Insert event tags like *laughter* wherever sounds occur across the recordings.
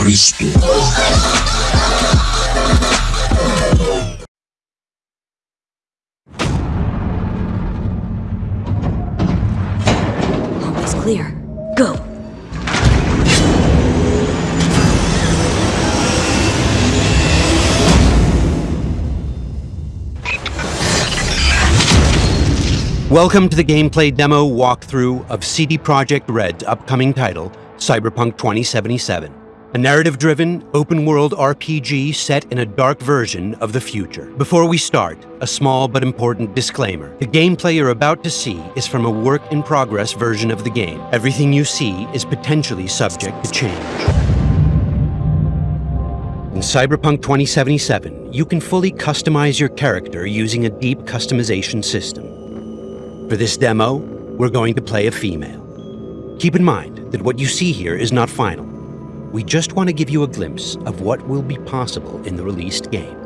Cristo. Almost clear. Go! Welcome to the gameplay demo walkthrough of CD Projekt Red's upcoming title, Cyberpunk 2077, a narrative-driven, open-world RPG set in a dark version of the future. Before we start, a small but important disclaimer. The gameplay you're about to see is from a work-in-progress version of the game. Everything you see is potentially subject to change. In Cyberpunk 2077, you can fully customize your character using a deep customization system. For this demo, we're going to play a female. Keep in mind that what you see here is not final. We just want to give you a glimpse of what will be possible in the released game.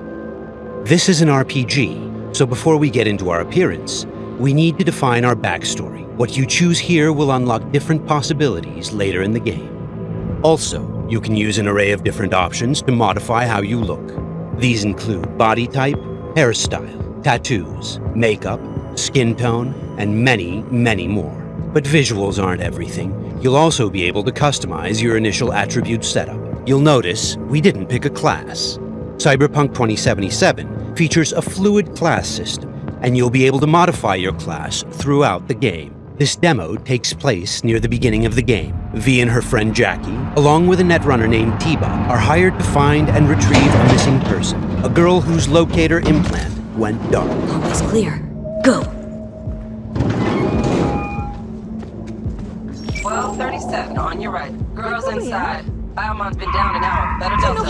This is an RPG, so before we get into our appearance, we need to define our backstory. What you choose here will unlock different possibilities later in the game. Also, you can use an array of different options to modify how you look. These include body type, hairstyle, tattoos, makeup, skin tone, and many, many more. But visuals aren't everything. You'll also be able to customize your initial attribute setup. You'll notice we didn't pick a class. Cyberpunk 2077 features a fluid class system, and you'll be able to modify your class throughout the game. This demo takes place near the beginning of the game. V and her friend Jackie, along with a netrunner named T-Bug, are hired to find and retrieve a missing person, a girl whose locator implant went dark. Almost clear. Go! On your right. Girls inside. Biomon's been down an hour. Better Delta.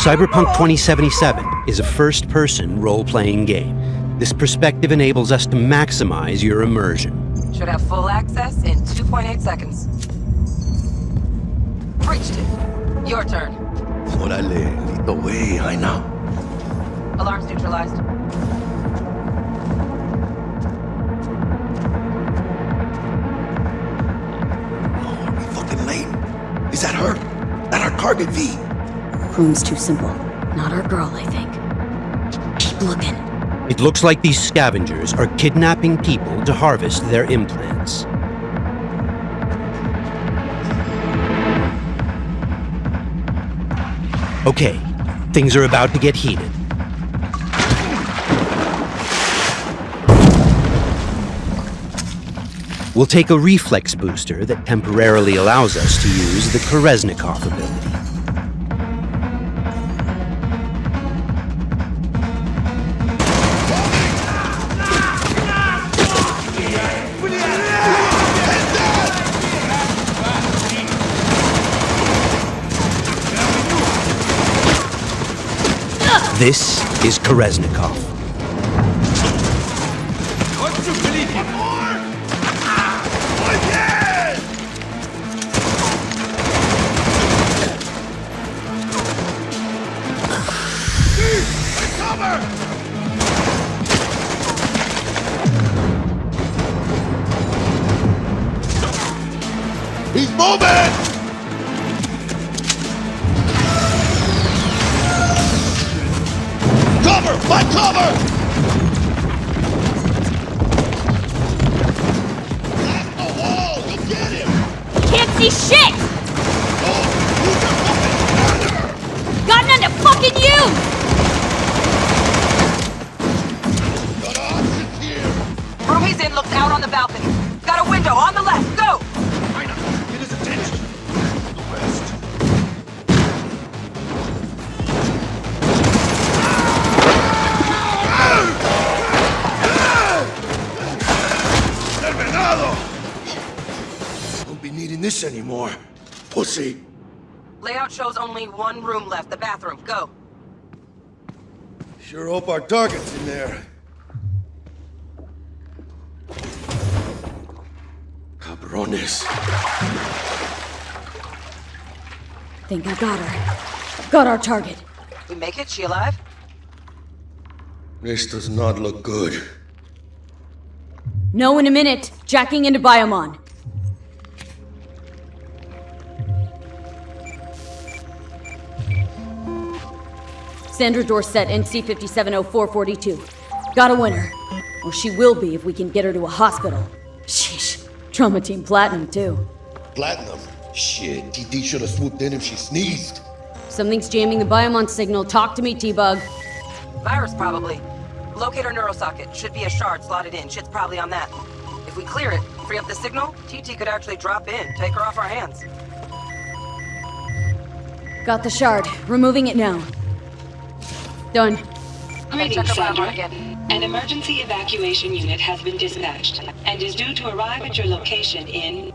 Cyberpunk 2077 is a first-person role-playing game. This perspective enables us to maximize your immersion. Should have full access in 2.8 seconds. Reached it. Your turn. Órale, listo, güey, I know. Alarms neutralized. Is that her? That our target, V? Room's too simple. Not our girl, I think. Keep looking. It looks like these scavengers are kidnapping people to harvest their implants. Okay, things are about to get heated. We'll take a reflex booster that temporarily allows us to use the Kerenzikov ability. This is Kerenzikov. Got our target. We make it? She alive? This does not look good. No in a minute. Jacking into Biomon. Sandra Dorsett, NC 570442. Got a winner. Or she will be if we can get her to a hospital. Sheesh. Trauma Team Platinum, too. Platinum. Shit, TT should have swooped in if she sneezed. Something's jamming the Biomon signal. Talk to me, T-Bug. Virus, probably. Locate our neurosocket. Should be a shard slotted in. Shit's probably on that. If we clear it, free up the signal, TT could actually drop in, take her off our hands. Got the shard. Removing it now. Done. Greetings, check Sandra. An emergency evacuation unit has been dispatched and is due to arrive at your location in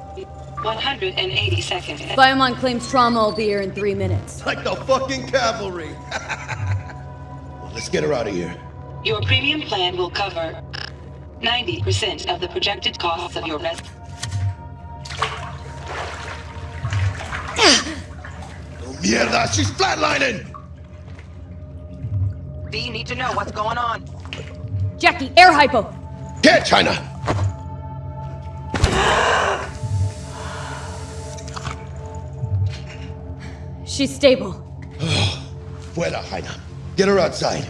180 seconds. Biomon claims trauma will be here in three minutes. Like the fucking cavalry. *laughs* well, let's get her out of here. Your premium plan will cover 90% of the projected costs of your res- *sighs* Oh, mierda, she's flatlining! V, you need to know what's going on. Jackie, air hypo! Here, China! She's stable. *sighs* Fuera, Jaina. Get her outside.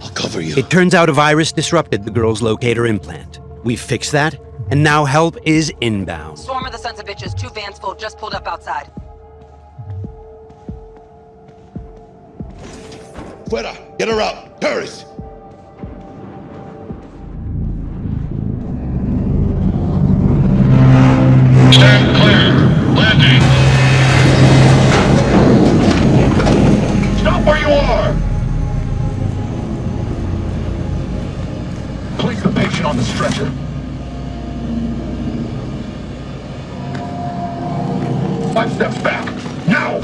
I'll cover you. It turns out a virus disrupted the girl's locator implant. We've fixed that, and now help is inbound. Swarm of the sons of bitches, two vans full, just pulled up outside. Fuera! Get her out! Paris! Stand Place the patient on the stretcher. Five steps back. Now!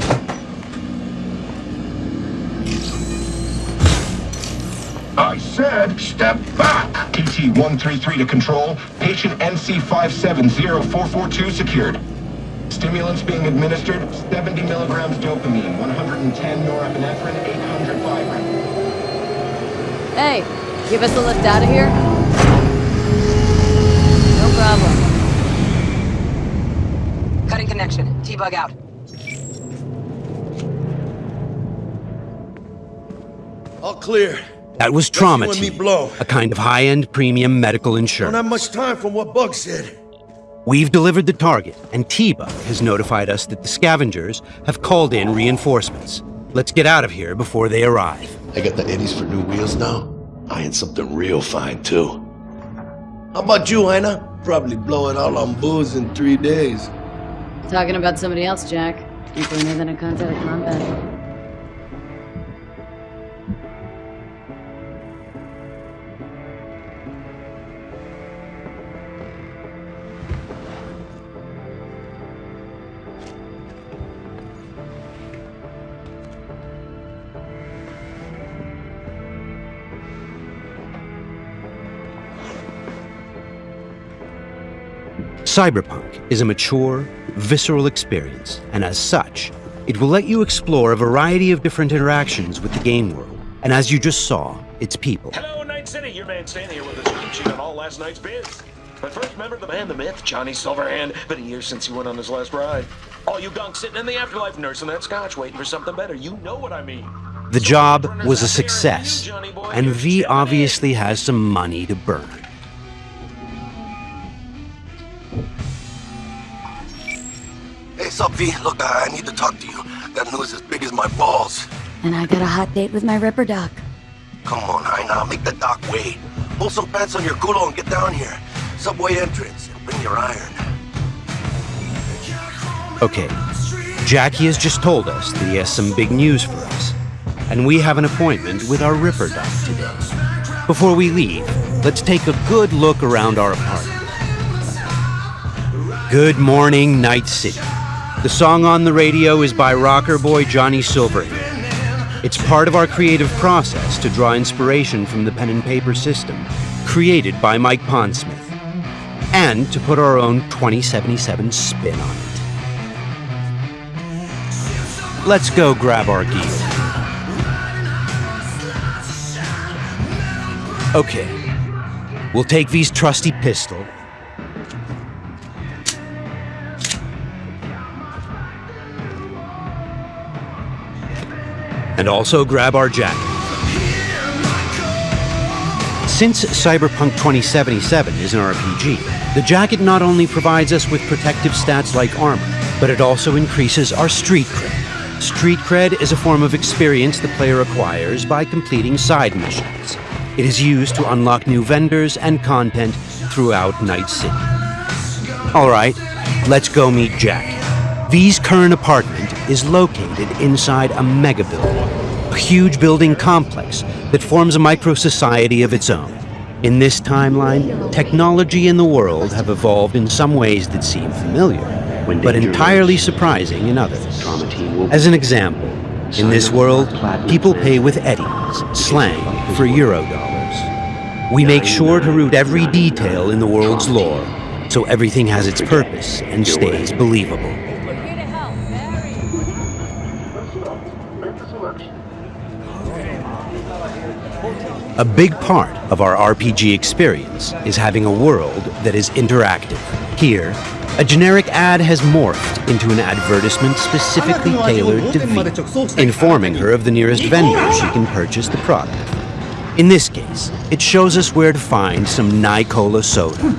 I said step back. TT-133 to control. Patient NC570442 secured. Stimulants being administered, 70 milligrams dopamine, 110 norepinephrine, 800 Viagra. Hey, give us a lift out of here? No problem. Cutting connection. T-bug out. All clear. That was trauma you and me team, a kind of high-end premium medical Don't insurance. have much time from what Bug said. We've delivered the target, and T-Bug has notified us that the scavengers have called in reinforcements. Let's get out of here before they arrive. I got the eddies for new wheels now. I Eyeing something real fine, too. How about you, Jaina? Probably blow it all on booze in three days. Talking about somebody else, Jack. You cleaner than a contact out of combat. Cyberpunk is a mature, visceral experience, and as such, it will let you explore a variety of different interactions with the game world, and as you just saw, its people. Hello, Night City. Your man Stan here with a scoop sheet on all last night's bids. But first, remember the man, the myth, Johnny Silverhand. Been a year since he went on his last ride. All you gunks sitting in the afterlife nursing that scotch, waiting for something better. You know what I mean. The job was a success, and V obviously has some money to burn. V? Look, I I need to talk to you. That news as big as my balls. And I got a hot date with my Ripper Doc. Come on, Jaina, make the doc wait. Pull some pants on your culo and get down here. Subway entrance, and bring your iron. Okay, Jackie has just told us that he has some big news for us, and we have an appointment with our Ripper Doc today. Before we leave, let's take a good look around our apartment. Good morning, Night City. The song on the radio is by rocker boy Johnny Silverhand. It's part of our creative process to draw inspiration from the pen and paper system created by Mike Pondsmith, and to put our own 2077 spin on it. Let's go grab our gear. Okay. We'll take these trusty pistol. And also grab our jacket. Since Cyberpunk 2077 is an RPG, the jacket not only provides us with protective stats like armor, but it also increases our street cred. Street cred is a form of experience the player acquires by completing side missions. It is used to unlock new vendors and content throughout Night City. Alright, let's go meet Jack. V's current apartment is located inside a mega building, a huge building complex that forms a micro-society of its own. In this timeline, technology and the world have evolved in some ways that seem familiar, but entirely surprising in others. As an example, in this world, people pay with eddies, slang for Eurodollars. We make sure to root every detail in the world's lore, so everything has its purpose and stays believable. A big part of our RPG experience is having a world that is interactive. Here, a generic ad has morphed into an advertisement specifically tailored to V, informing her of the nearest vendor she can purchase the product. In this case, it shows us where to find some Nicola soda. From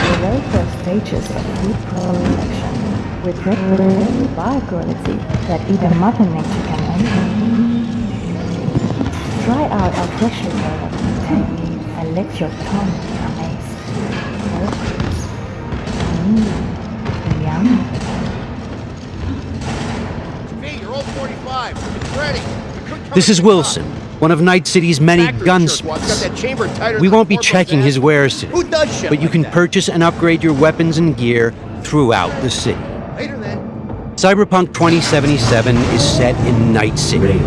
the very first stages of food production, with very high quality that even Mother Nature can envy. Try out our freshly developed tank and let your tongue be amazed. Mmm, yum. Hey, you're old 45. It's ready. We couldn't come This is Wilson, one of Night City's many Factory jerkwad. Gunsmiths. that chamber tighter We won't be checking his ass. wares today, Who does shit but you can purchase and upgrade your weapons and gear throughout the city. Cyberpunk 2077 is set in Night City,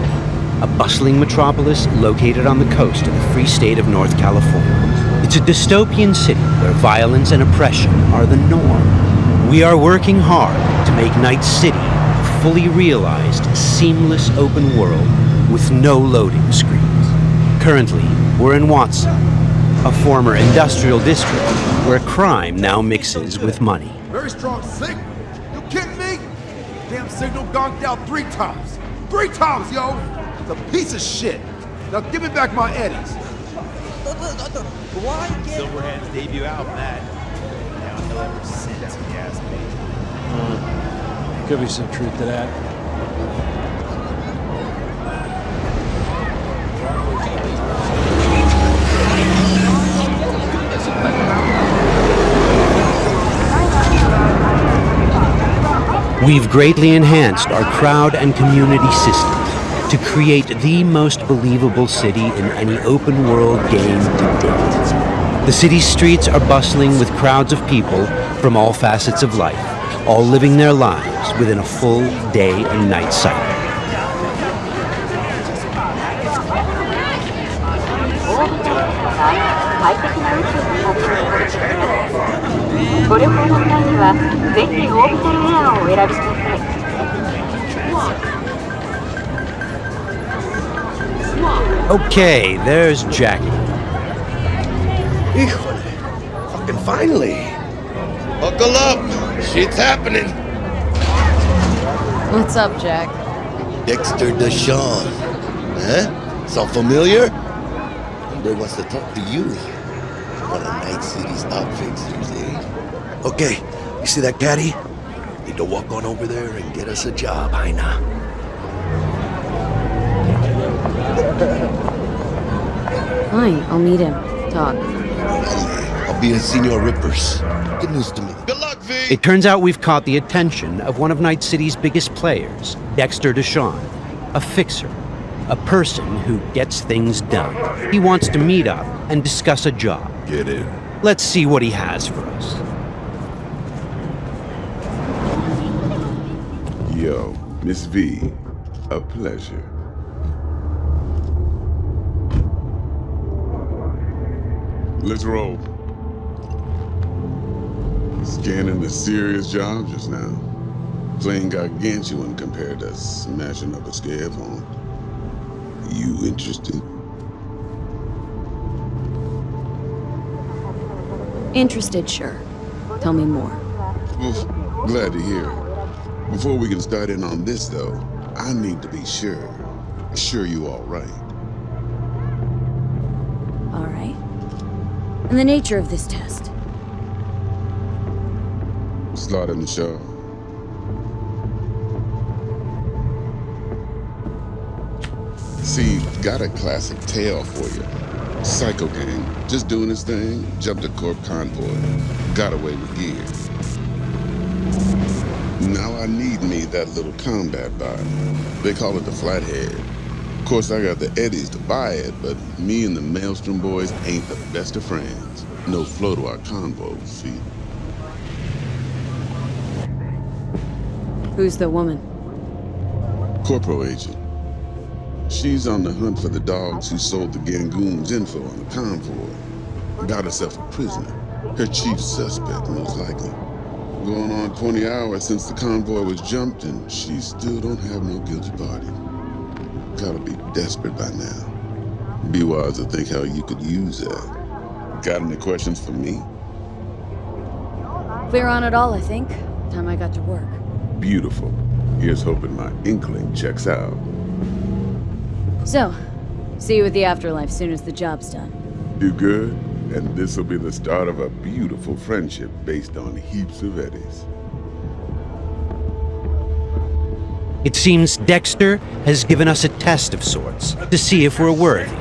a bustling metropolis located on the coast of the free state of North California. It's a dystopian city where violence and oppression are the norm. We are working hard to make Night City a fully realized, seamless open world with no loading screens. Currently, we're in Watson, a former industrial district where crime now mixes with money. Very strong signal. You kidding me? Damn signal gonked out three times. Three times, yo! It's a piece of shit. Now give me back my eddies. Silverhand's debut album, that. Now he'll ever since, if you ask me. Could be some truth to that. We've greatly enhanced our crowd and community systems to create the most believable city in any open world game to date. The city's streets are bustling with crowds of people from all facets of life, all living their lives within a full day and night cycle. ご旅行の際にはぜひオービタルエアーをお選びください Okay, there's Jackie. Híjole. Fucking finally. Buckle up. Shit's happening. What's up, Jack? Dexter Deshawn. Huh? Sound familiar? Hombre wants to talk to you. One of Night City's top fixers, eh? Okay, you see that caddy? Need to walk on over there and get us a job, Aina. Fine, I'll meet him. Talk. I'll be in Senor Rippers. Good news to me. Good luck, V! It turns out we've caught the attention of one of Night City's biggest players, Dexter Deshawn, a fixer, a person who gets things done. He wants to meet up and discuss a job. Get in. Let's see what he has for us. Yo, Miss V, a pleasure. Let's roll. Scanning a serious job just now. Playing gargantuan compared to smashing up a scare phone. You interested? Interested, sure. Tell me more. Oof. Glad to hear it. Before we can start in on this, though, I need to be sure. Sure you all right. All right. And the nature of this test? Slaughter in the show. See, got a classic tale for you. Psycho gang, just doing his thing, jumped a corp convoy, got away with gear. Now I need me that little combat bot. They call it the Flathead. Of course, I got the Eddies to buy it, but me and the Maelstrom boys ain't the best of friends. No flow to our convo, see? Who's the woman? Corporal agent. She's on the hunt for the dogs who sold the Gangoons info on the convoy. Got herself a prisoner. Her chief suspect, most likely. Going on 20 hours since the convoy was jumped, and she still don't have no guilty party. Gotta be desperate by now. Be wise to think how you could use that. Got any questions for me? Clear on it all, I think. Time I got to work. Beautiful. Here's hoping my inkling checks out. So, see you at the afterlife soon as the job's done. Do good, and this'll be the start of a beautiful friendship based on heaps of eddies. It seems Dexter has given us a test of sorts to see if we're worthy.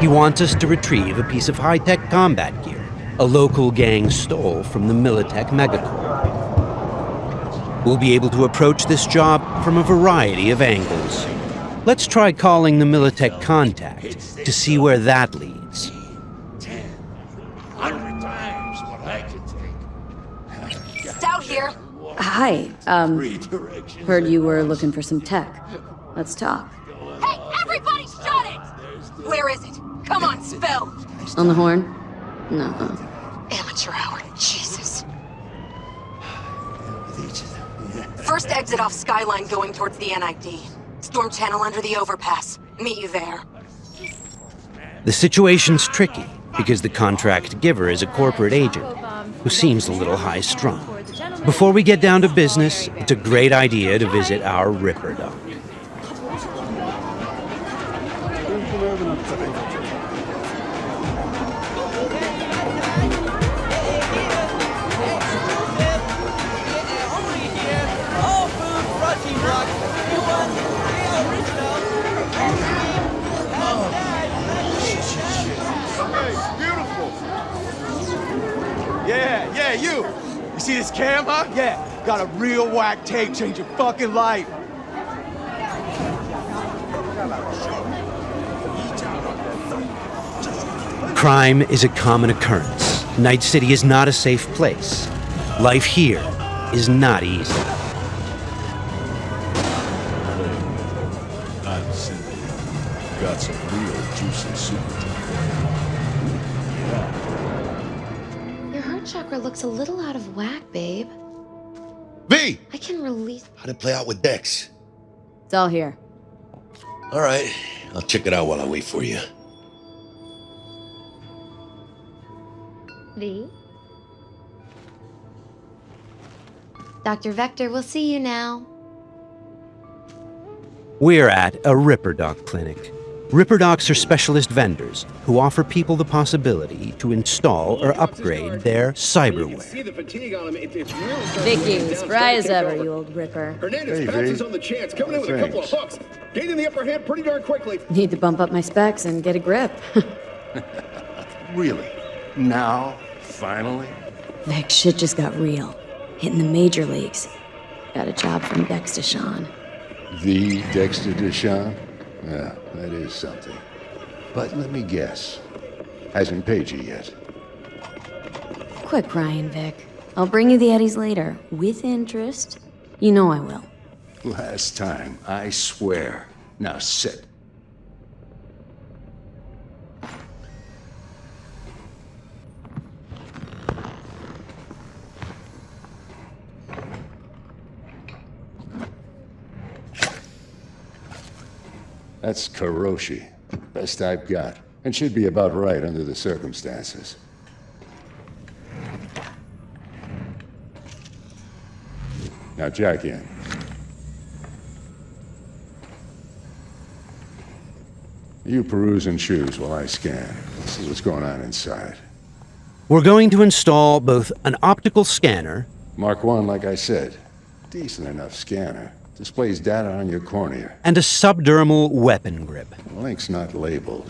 He wants us to retrieve a piece of high-tech combat gear a local gang stole from the Militech Megacorp. We'll be able to approach this job from a variety of angles. Let's try calling the Militech contact to see where that leads. Stout here. Hi, um, heard you were looking for some tech. Let's talk. Hey, everybody shut it! Where is it? Come on, spell. On the horn? No. Amateur hour. Jesus. First exit off Skyline going towards the NID. Storm channel under the overpass. Meet you there. The situation's tricky because the contract giver is a corporate agent who seems a little high strung. Before we get down to business, it's a great idea to visit our Ripper Doc. See this cam, huh? Yeah, got a real whack tape, change your fucking life. Crime is a common occurrence. Night City is not a safe place. Life here is not easy. Whack, babe. V! I can release. How'd it play out with Dex? It's all here. All right, I'll check it out while I wait for you. V. Dr. Vector, we'll see you now. We're at a Ripper Doc clinic. Ripper Docs are specialist vendors who offer people the possibility to install or upgrade their cyberware. See the fatigue on him. It's real. Vicky, spry as ever, you old Ripper. Hernandez Hey, pounces on the chance, coming in with a couple of hooks. Gaining the upper hand pretty darn quickly. Need to bump up my specs and get a grip. *laughs* Really? Now? Finally? Vic, shit just got real. Hitting the major leagues. Got a job from Dex Deshawn. The Dexter Deshawn? Yeah, that is something. But let me guess. Hasn't paid you yet. Quick, Ryan Vic. I'll bring you the Eddies later, with interest. You know I will. Last time, I swear. Now sit. That's Kiroshi. Best I've got. And should be about right under the circumstances. Now jack in. You peruse and choose while I scan. See what's going on inside. We're going to install both an optical scanner Mark 1, like I said, decent enough scanner. Displays data on your cornea. and a subdermal weapon grip. The link's not labeled.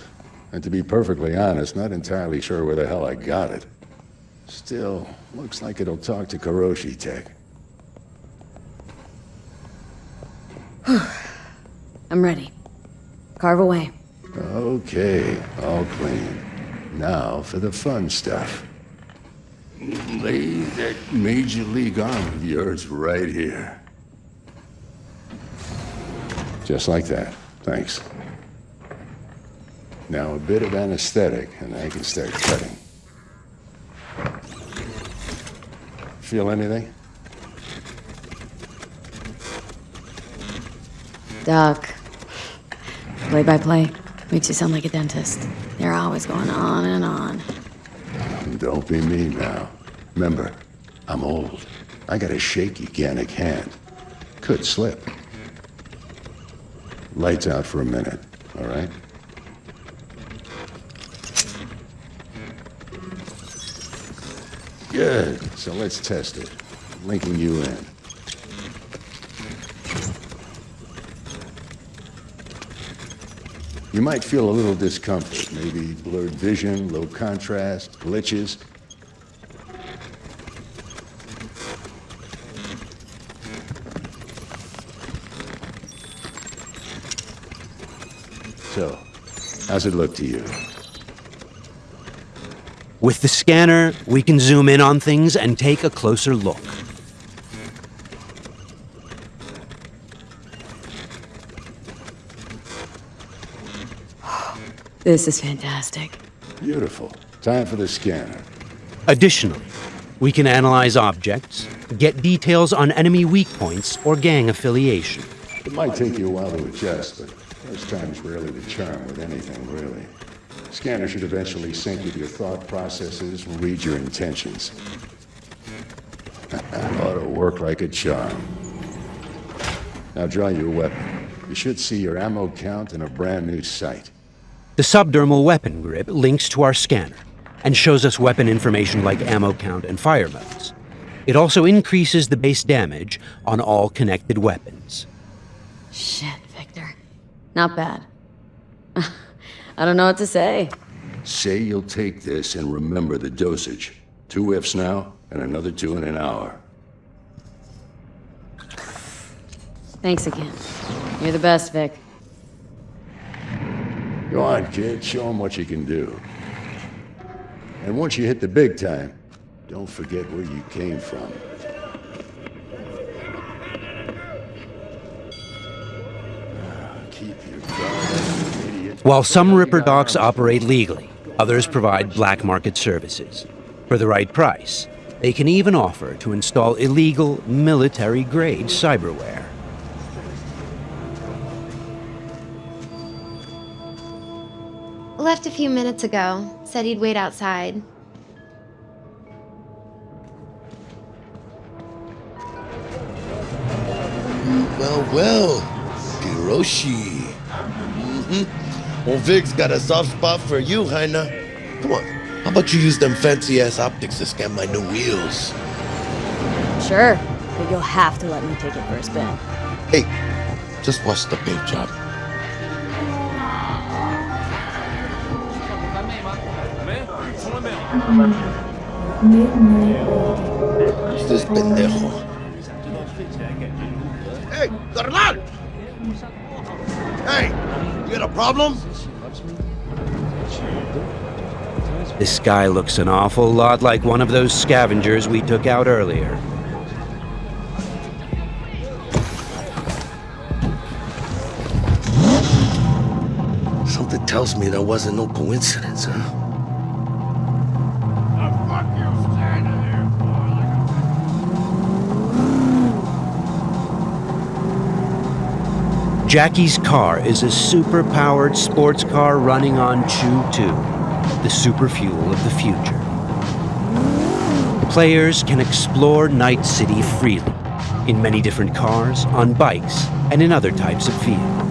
And to be perfectly honest, not entirely sure where the hell I got it. Still, looks like it'll talk to Kiroshi Tech. *sighs* I'm ready. Carve away. Okay, all clean. Now for the fun stuff. Lay that Major League arm of yours right here. Just like that. Thanks. Now a bit of anesthetic, and I can start cutting. Feel anything? Doc. Play by play. Makes you sound like a dentist. They're always going on and on. Don't be mean now. Remember, I'm old. I got a shaky Gannic hand. Could slip. Lights out for a minute, all right? Good. So let's test it. Linking you in. You might feel a little discomfort, maybe blurred vision, low contrast, glitches. So, how's it look to you? With the scanner, we can zoom in on things and take a closer look. This is fantastic. Beautiful. Time for the scanner. Additionally, we can analyze objects, get details on enemy weak points or gang affiliation. It might take you a while to adjust, but first time's rarely the charm with anything, really. Scanner should eventually sync with your thought processes and read your intentions. *laughs* Ought to work like a charm. Now draw your weapon. You should see your ammo count in a brand new sight. The subdermal weapon grip links to our scanner and shows us weapon information like ammo count and fire modes. It also increases the base damage on all connected weapons. Shit, Victor. Not bad. *laughs* I don't know what to say. Say you'll take this and remember the dosage. Two whiffs now, and another two in an hour. Thanks again. You're the best, Vic. Go on, kid. Show 'em what you can do. And once you hit the big time, don't forget where you came from. Keep your guard up, you idiot. While some Ripper docs operate legally, others provide black market services. For the right price, they can even offer to install illegal military grade cyberware. Left a few minutes ago. Said he'd wait outside. Well, well, Kiroshi. Mm-hmm. Old Vig's got a soft spot for you, Heina. Come on, how about you use them fancy-ass optics to scan my new wheels? Sure, but you'll have to let me take it for a spin. Hey, just watch the paint job. Who's this pendejo? Hey, carnal! Hey, you got a problem? This guy looks an awful lot like one of those scavengers we took out earlier. Something tells me that wasn't no coincidence, huh? Jackie's car is a super-powered sports car running on CHOOH2, the super fuel of the future. Players can explore Night City freely, in many different cars, on bikes, and in other types of vehicles.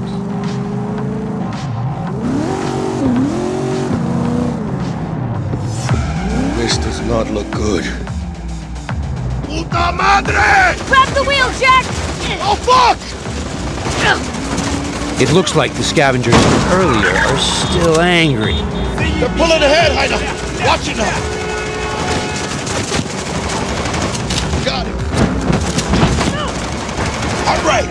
This does not look good. Puta madre! Grab the wheel, Jack! Oh, fuck! It looks like the scavengers from earlier are still angry. They're pulling ahead, Heiner! Watch it now! Got it! All right!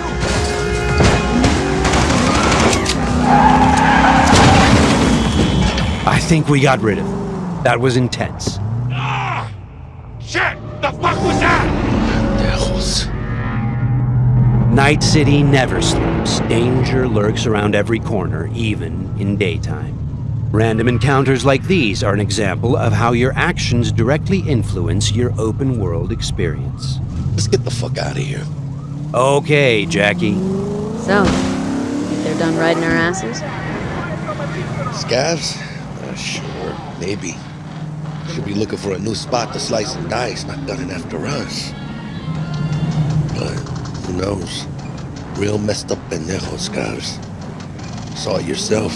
I think we got rid of them. That was intense. Night City never sleeps. Danger lurks around every corner, even in daytime. Random encounters like these are an example of how your actions directly influence your open world experience. Let's get the fuck out of here. Okay, Jackie. So, think they're done riding our asses? Scavs? Uh, sure, maybe. Should be looking for a new spot to slice and dice, not gunning after us. But who knows? Real messed up pendejo scavs. Saw it yourself.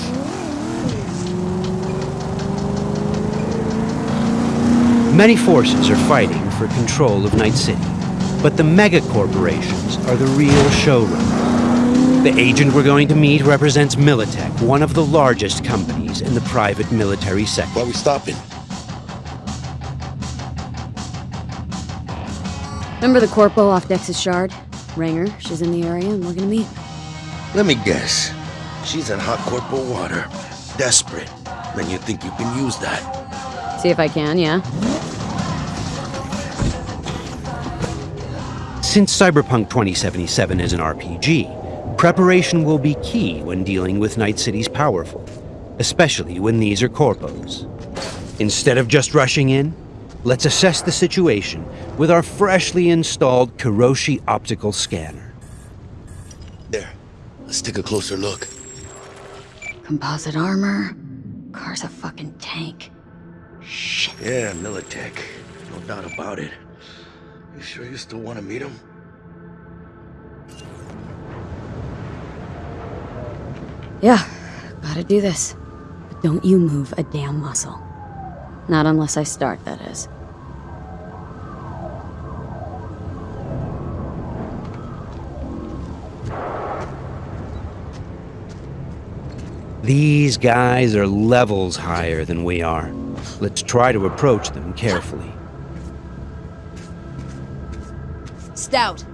Many forces are fighting for control of Night City, but the mega corporations are the real showroom. The agent we're going to meet represents Militech, one of the largest companies in the private military sector. Why are we stopping? Remember the corpo off Dex's shard? Ranger, she's in the area and we're gonna meet. Let me guess. She's in hot corporal water. Desperate. Then you think you can use that. See if I can, yeah? Since Cyberpunk 2077 is an RPG, preparation will be key when dealing with Night City's powerful, especially when these are corpos. Instead of just rushing in, let's assess the situation with our freshly installed Kiroshi optical scanner. There. Let's take a closer look. Composite armor. Car's a fucking tank. Shit. Yeah, Militech. No doubt about it. You sure you still want to meet him? Yeah, gotta do this. But don't you move a damn muscle. Not unless I start, that is. These guys are levels higher than we are. Let's try to approach them carefully. Stout.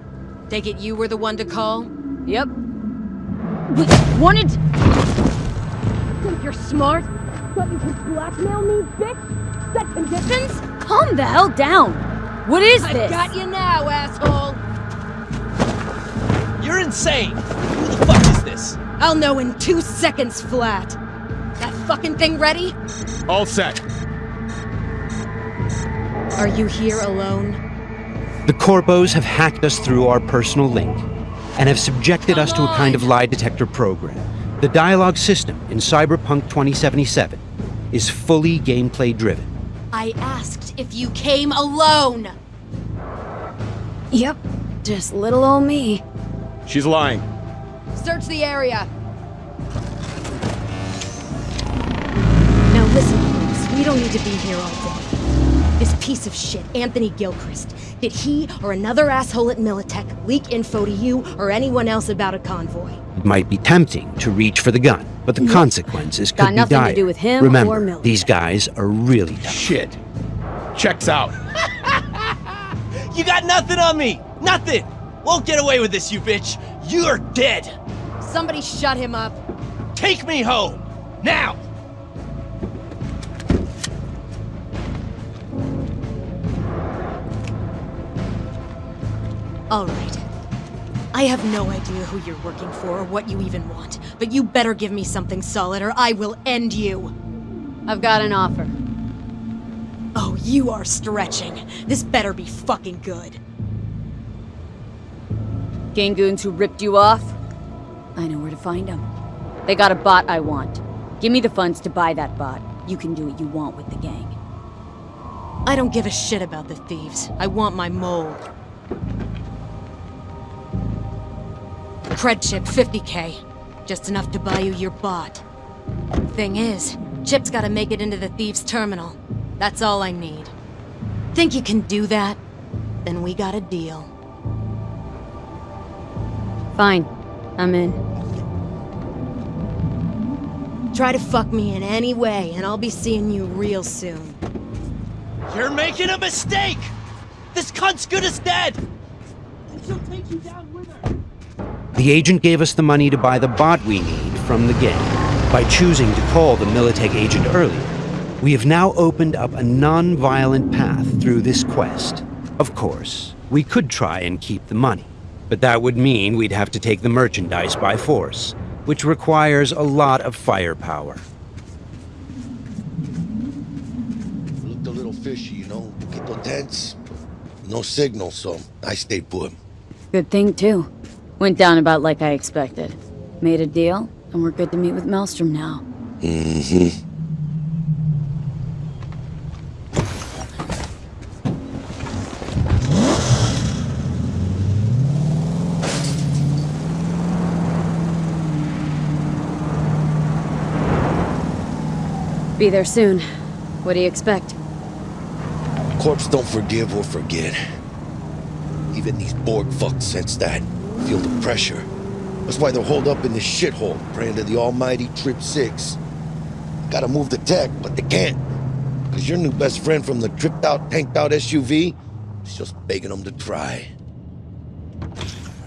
Take it you were the one to call? Yep. We wanted... Think you're smart? Thought you could blackmail me, bitch? Set conditions? Calm the hell down! What is I've this? got you now, asshole! You're insane! Who the fuck is this? I'll know in two seconds flat. That fucking thing ready? All set. Are you here alone? The Corpos have hacked us through our personal link and have subjected us to a kind of lie detector program. The dialogue system in Cyberpunk 2077 is fully gameplay driven. I asked if you came alone! Yep, just little old me. She's lying. Search the area. Now listen, folks, we don't need to be here all day. This piece of shit, Anthony Gilchrist, did he or another asshole at Militech leak info to you or anyone else about a convoy? It might be tempting to reach for the gun, but the consequences Got could be nothing to do with him or Remember, Militech. these guys are really tough. Shit. Checks out. *laughs* You got nothing on me! Nothing! Won't get away with this, you bitch! You're dead! Somebody shut him up. Take me home! Now! All right. I have no idea who you're working for or what you even want, but you better give me something solid or I will end you. I've got an offer. Oh, you are stretching. This better be fucking good. Gangoons who ripped you off? I know where to find them. They got a bot I want. Give me the funds to buy that bot. You can do what you want with the gang. I don't give a shit about the thieves. I want my mole. Cred chip, 50k. Just enough to buy you your bot. Thing is, Chip's gotta make it into the Thieves' Terminal. That's all I need. Think you can do that? Then we got a deal. Fine. I'm in. Try to fuck me in any way, and I'll be seeing you real soon. You're making a mistake! This cunt's good as dead! And she'll take you down with her. The agent gave us the money to buy the bot we need from the gang. By choosing to call the Militech agent earlier, we have now opened up a non-violent path through this quest. Of course, we could try and keep the money, but that would mean we'd have to take the merchandise by force, which requires a lot of firepower. Looked a little fishy, you know? Poquito tense. No signal, so I stayed put. Good thing, too. Went down about like I expected. Made a deal, and we're good to meet with Maelstrom now. Mm-hmm. Be there soon. What do you expect? Corpse don't forgive or forget. Even these Borg fucks sense that. Feel the pressure. That's why they're holed up in this shithole, praying to the almighty Trip 6. Gotta move the tech, but they can't. Cause your new best friend from the tripped out, tanked out SUV is just begging them to try.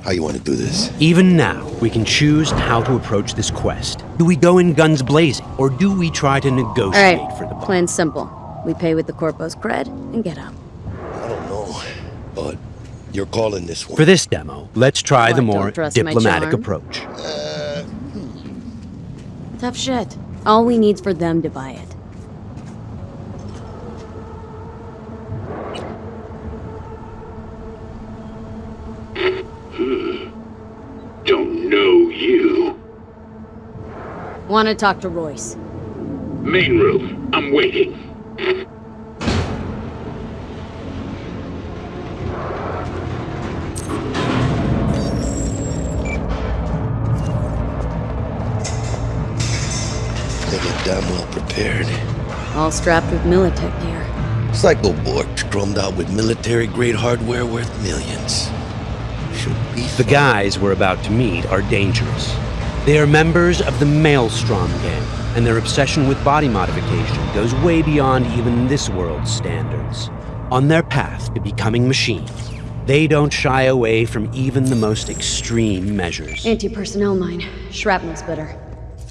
How you want to do this? Even now, we can choose how to approach this quest. Do we go in guns blazing, or do we try to negotiate Alright, for the bot? plan's simple. We pay with the Corpo's cred and get out. I don't know, but you're calling this one. For this demo, let's try the more trust my diplomatic charm? approach. Uh, hmm. Tough shit. All we need's for them to buy it. Hmm. Don't know you. Want to talk to Royce. Main room. I'm waiting. They get damn well prepared. All strapped with Militech gear. Psycho Borg drummed out with military-grade hardware worth millions. Should be The guys we're about to meet are dangerous. They are members of the Maelstrom gang, and their obsession with body modification goes way beyond even this world's standards. On their path to becoming machines, they don't shy away from even the most extreme measures. Anti-personnel mine. Shrapnel splitter.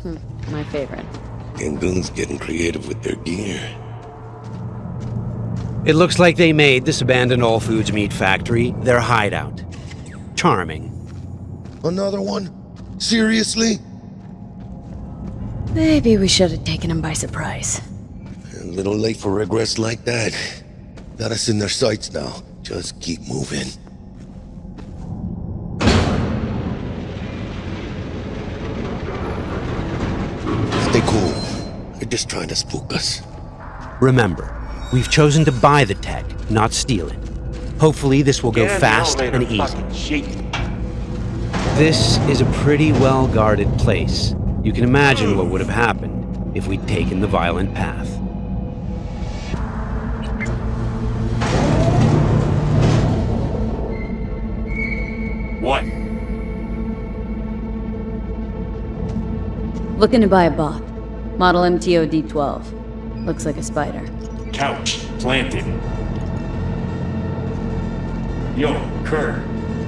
Hmm, my favorite. Gangoon's getting creative with their gear. It looks like they made this abandoned All Foods meat factory their hideout. Charming. Another one? Seriously? Maybe we should have taken him by surprise. A little late for regrets like that. Got us in their sights now. Just keep moving. Stay cool. They're just trying to spook us. Remember, we've chosen to buy the tech, not steal it. Hopefully, this will go Get fast elevator, and easy. This is a pretty well guarded place. You can imagine what would have happened if we'd taken the violent path. What? Looking to buy a bot. Model MTO D12. Looks like a spider. Couch planted. Yo, Kurt,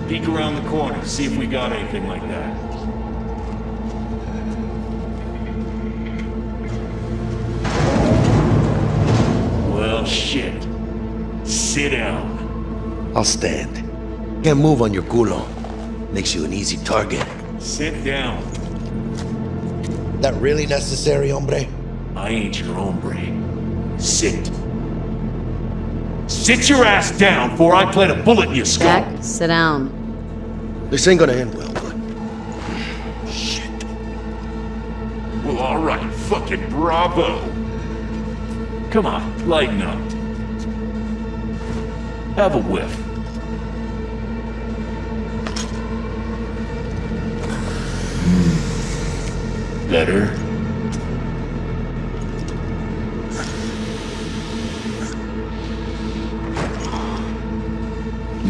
peek around the corner, see if we got anything like that. Well, shit. Sit down. I'll stand. Can't move on your culo. Makes you an easy target. Sit down. That really necessary, hombre? I ain't your hombre. Sit. Sit your ass down before I plant a bullet in your skull. Jack, sit down. This ain't gonna end well, but Shit. Well, alright, fucking bravo. Come on, lighten up. Have a whiff. Hmm. Better?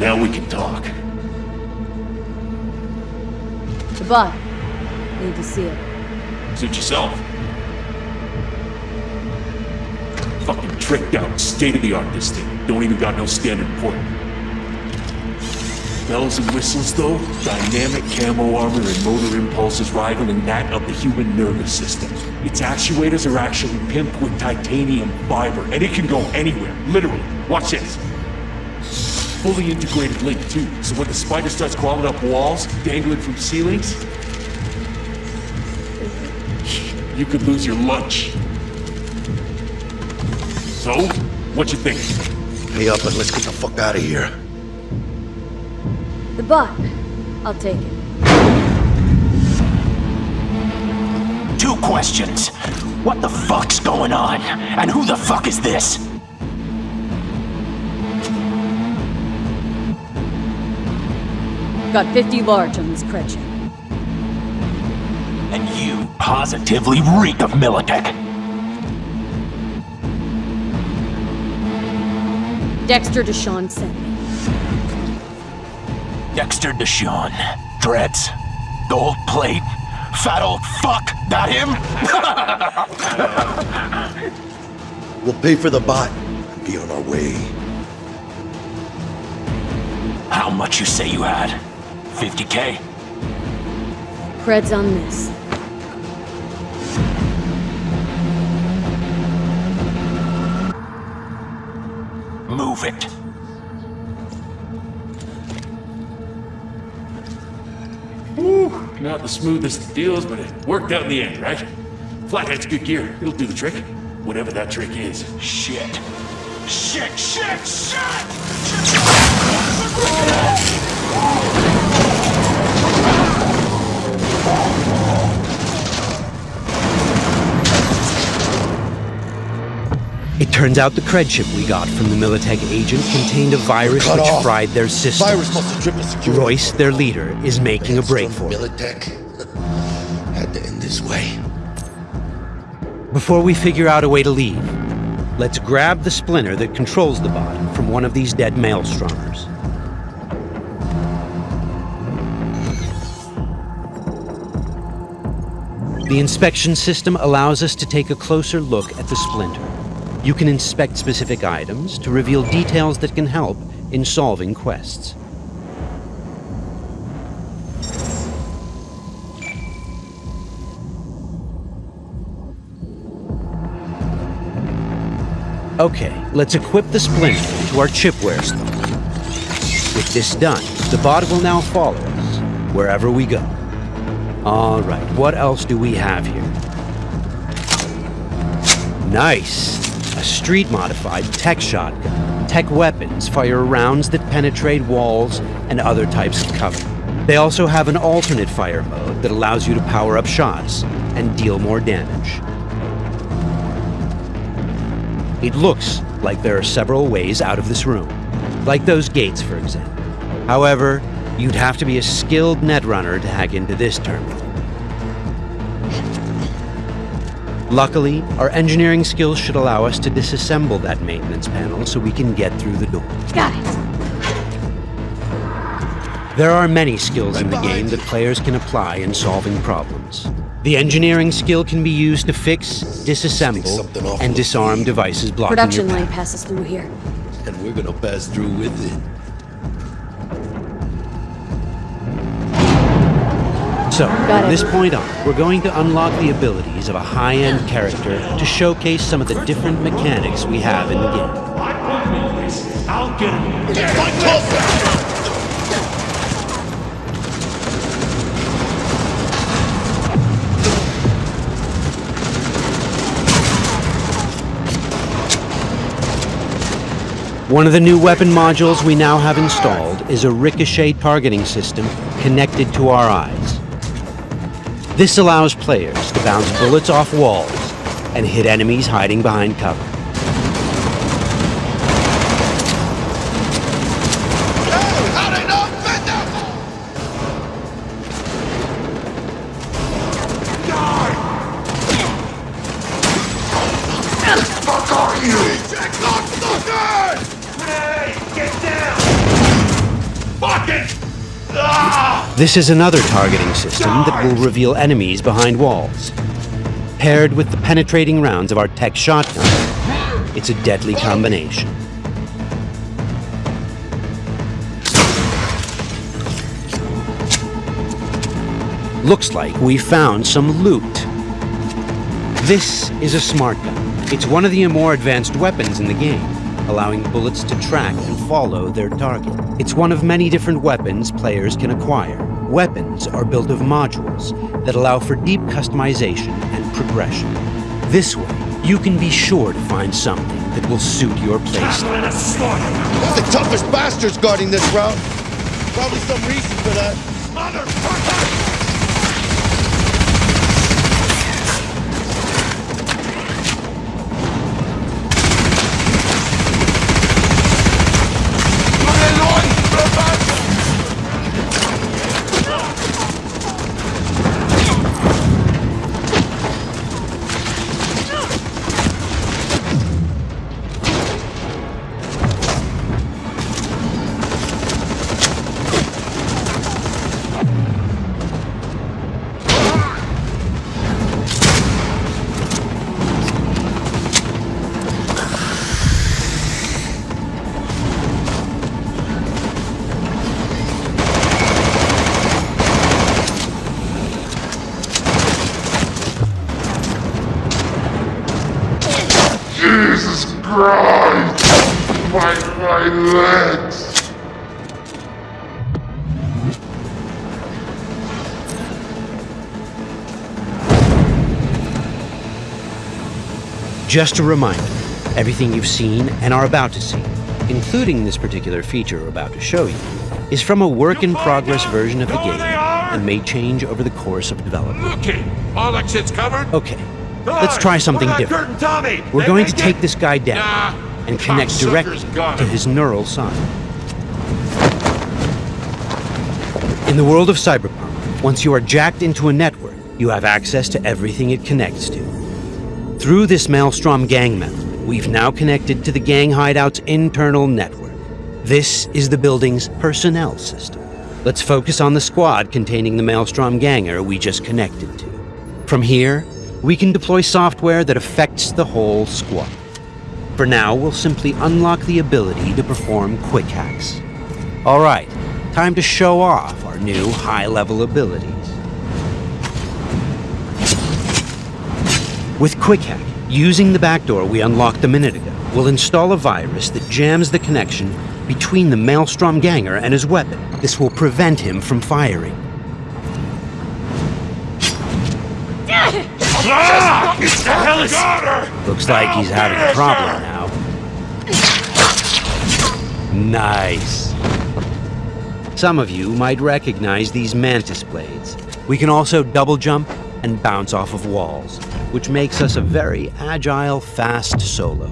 Now we can talk. Bot. Need to see it. Suit yourself. Fucking tricked out, state-of-the-art this thing. Don't even got no standard port. Bells and whistles though, dynamic camo armor and motor impulses rivaling that of the human nervous system. Its actuators are actually pimped with titanium fiber, and it can go anywhere, literally. Watch this. Fully integrated link too, so when the spider starts crawling up walls, dangling from ceilings, you could lose your lunch. So, what you think? Pay up and let's get the fuck out of here. The bot. I'll take it. Two questions. What the fuck's going on? And who the fuck is this? Got 50 large on this cred chip. And you positively reek of Militech. Dexter Deshawn sent me. Dexter Deshawn. Dreads. Gold plate. Fat old fuck. That him? *laughs* We'll pay for the bot and be on our way. How much you say you had? 50k? Cred's on this. Move it. Woo, not the smoothest of deals, but it worked out in the end, right? Flathead's good gear. It'll do the trick. Whatever that trick is. Shit. Shit, shit, shit! It turns out the cred chip we got from the Militech agent contained a virus Cut which off. fried their system. Virus must have tripped security. Royce, their leader, is making a break for it. Militech. Had to end this way. Before we figure out a way to leave, let's grab the splinter that controls the bot from one of these dead maelstromers. The inspection system allows us to take a closer look at the splinter. You can inspect specific items to reveal details that can help in solving quests. Okay, let's equip the splinter to our chipware slot. With this done, the bot will now follow us wherever we go. All right, what else do we have here? Nice! A street-modified tech shotgun. Tech weapons fire rounds that penetrate walls and other types of cover. They also have an alternate fire mode that allows you to power up shots and deal more damage. It looks like there are several ways out of this room, like those gates, for example. However, you'd have to be a skilled netrunner to hack into this terminal. Luckily, our engineering skills should allow us to disassemble that maintenance panel so we can get through the door. Got it. There are many skills in the game that players can apply in solving problems. The engineering skill can be used to fix, disassemble, and disarm devices blocking Production your line passes through here. And we're gonna pass through with it. So, from this point on, we're going to unlock the abilities of a high-end character to showcase some of the different mechanics we have in the game. I'll get him. One of the new weapon modules we now have installed is a ricochet targeting system connected to our eyes. This allows players to bounce bullets off walls and hit enemies hiding behind cover. This is another targeting system that will reveal enemies behind walls. Paired with the penetrating rounds of our tech shotgun, it's a deadly combination. Looks like we found some loot. This is a smart gun. It's one of the more advanced weapons in the game, allowing bullets to track and follow their target. It's one of many different weapons players can acquire. Weapons are built of modules that allow for deep customization and progression. This way, you can be sure to find something that will suit your playstyle. The toughest bastards guarding this route? Probably some reason for that. Jesus Just a reminder, everything you've seen and are about to see, including this particular feature we're about to show you, is from a work-in-progress version of the game and may change over the course of development. Okay, all exits covered? Okay, let's try something different. We're going to take this guy down and connect directly to his neural side. In the world of Cyberpunk, once you are jacked into a network, you have access to everything it connects to. Through this Maelstrom gang member, we've now connected to the gang hideout's internal network. This is the building's personnel system. Let's focus on the squad containing the Maelstrom ganger we just connected to. From here, we can deploy software that affects the whole squad. For now, we'll simply unlock the ability to perform quick hacks. All right, time to show off our new high-level abilities. With QuickHack, using the backdoor we unlocked a minute ago, we'll install a virus that jams the connection between the Maelstrom ganger and his weapon. This will prevent him from firing. Ah! The hell is... Looks like he's having a problem now. Nice. Some of you might recognize these mantis blades. We can also double jump and bounce off of walls, which makes us a very agile, fast solo.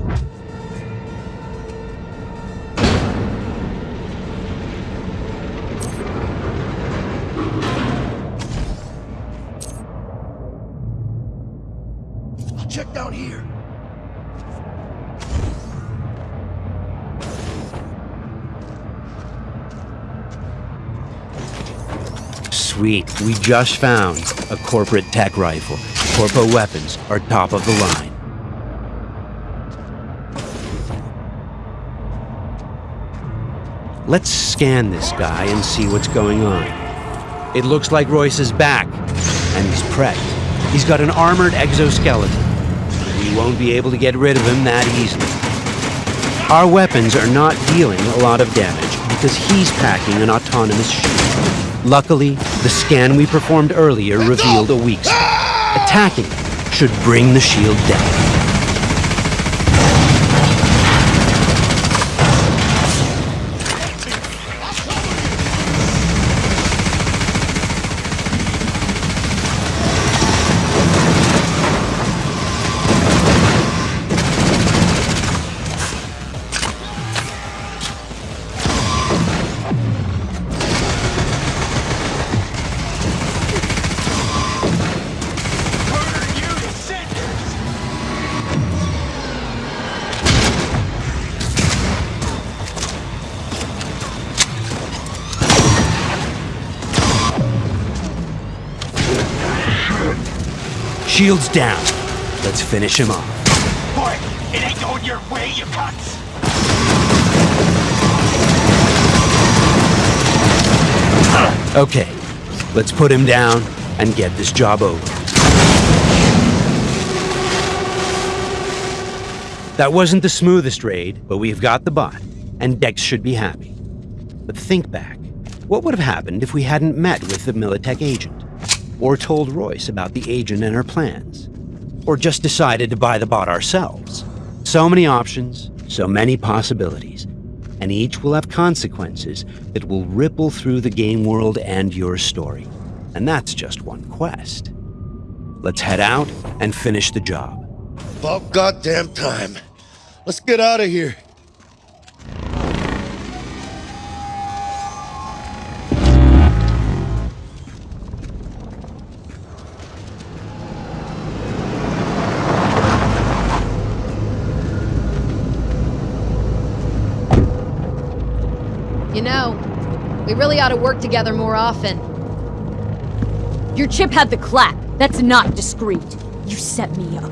Check down here. Sweet, we just found a corporate tech rifle. Corpo weapons are top of the line. Let's scan this guy and see what's going on. It looks like Royce is back, and he's prepped. He's got an armored exoskeleton. We won't be able to get rid of him that easily. Our weapons are not dealing a lot of damage because he's packing an autonomous shield. Luckily, the scan we performed earlier revealed a weak spot. Attacking should bring the shield down. Shields down. Let's finish him off. Boy, it ain't going your way, you cunts. Okay, let's put him down and get this job over. That wasn't the smoothest raid, but we've got the bot, and Dex should be happy. But think back. What would have happened if we hadn't met with the Militech agent? Or told Royce about the agent and her plans? Or just decided to buy the bot ourselves? So many options, so many possibilities, and each will have consequences that will ripple through the game world and your story. And that's just one quest. Let's head out and finish the job. About goddamn time. Let's get out of here. To work together more often. Your chip had the clap. That's not discreet. You set me up.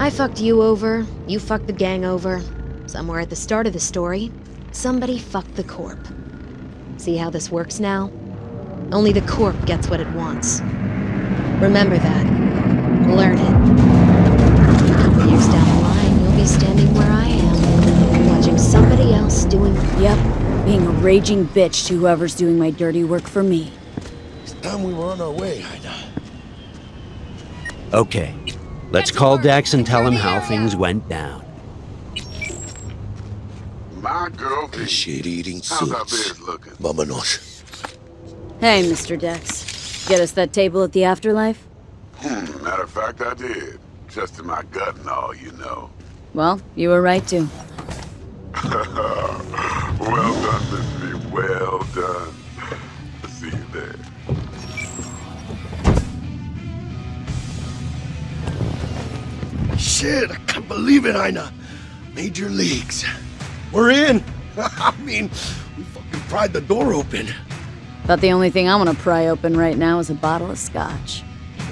I fucked you over, you fucked the gang over. Somewhere at the start of the story, somebody fucked the Corp. See how this works now? Only the Corp gets what it wants. Remember that. Learn it. A couple years down the line, you'll be standing where I am, watching somebody else doing... Yep, being a raging bitch to whoever's doing my dirty work for me. It's time we were on our way, Ida. Okay, let's call Dex and tell him how things went down. My girl, The shit-eating how's our suits. bears looking? Vámonos. Hey, Mr. Dex. Get us that table at the afterlife? Hmm, matter of fact, I did. Just in my gut and all, you know. Well, you were right to. *laughs* well done, Miss V. Well done. See you there. Shit, I can't believe it, Ina. Major leagues. We're in. *laughs* I mean, we fucking pried the door open. But the only thing I want to pry open right now is a bottle of scotch.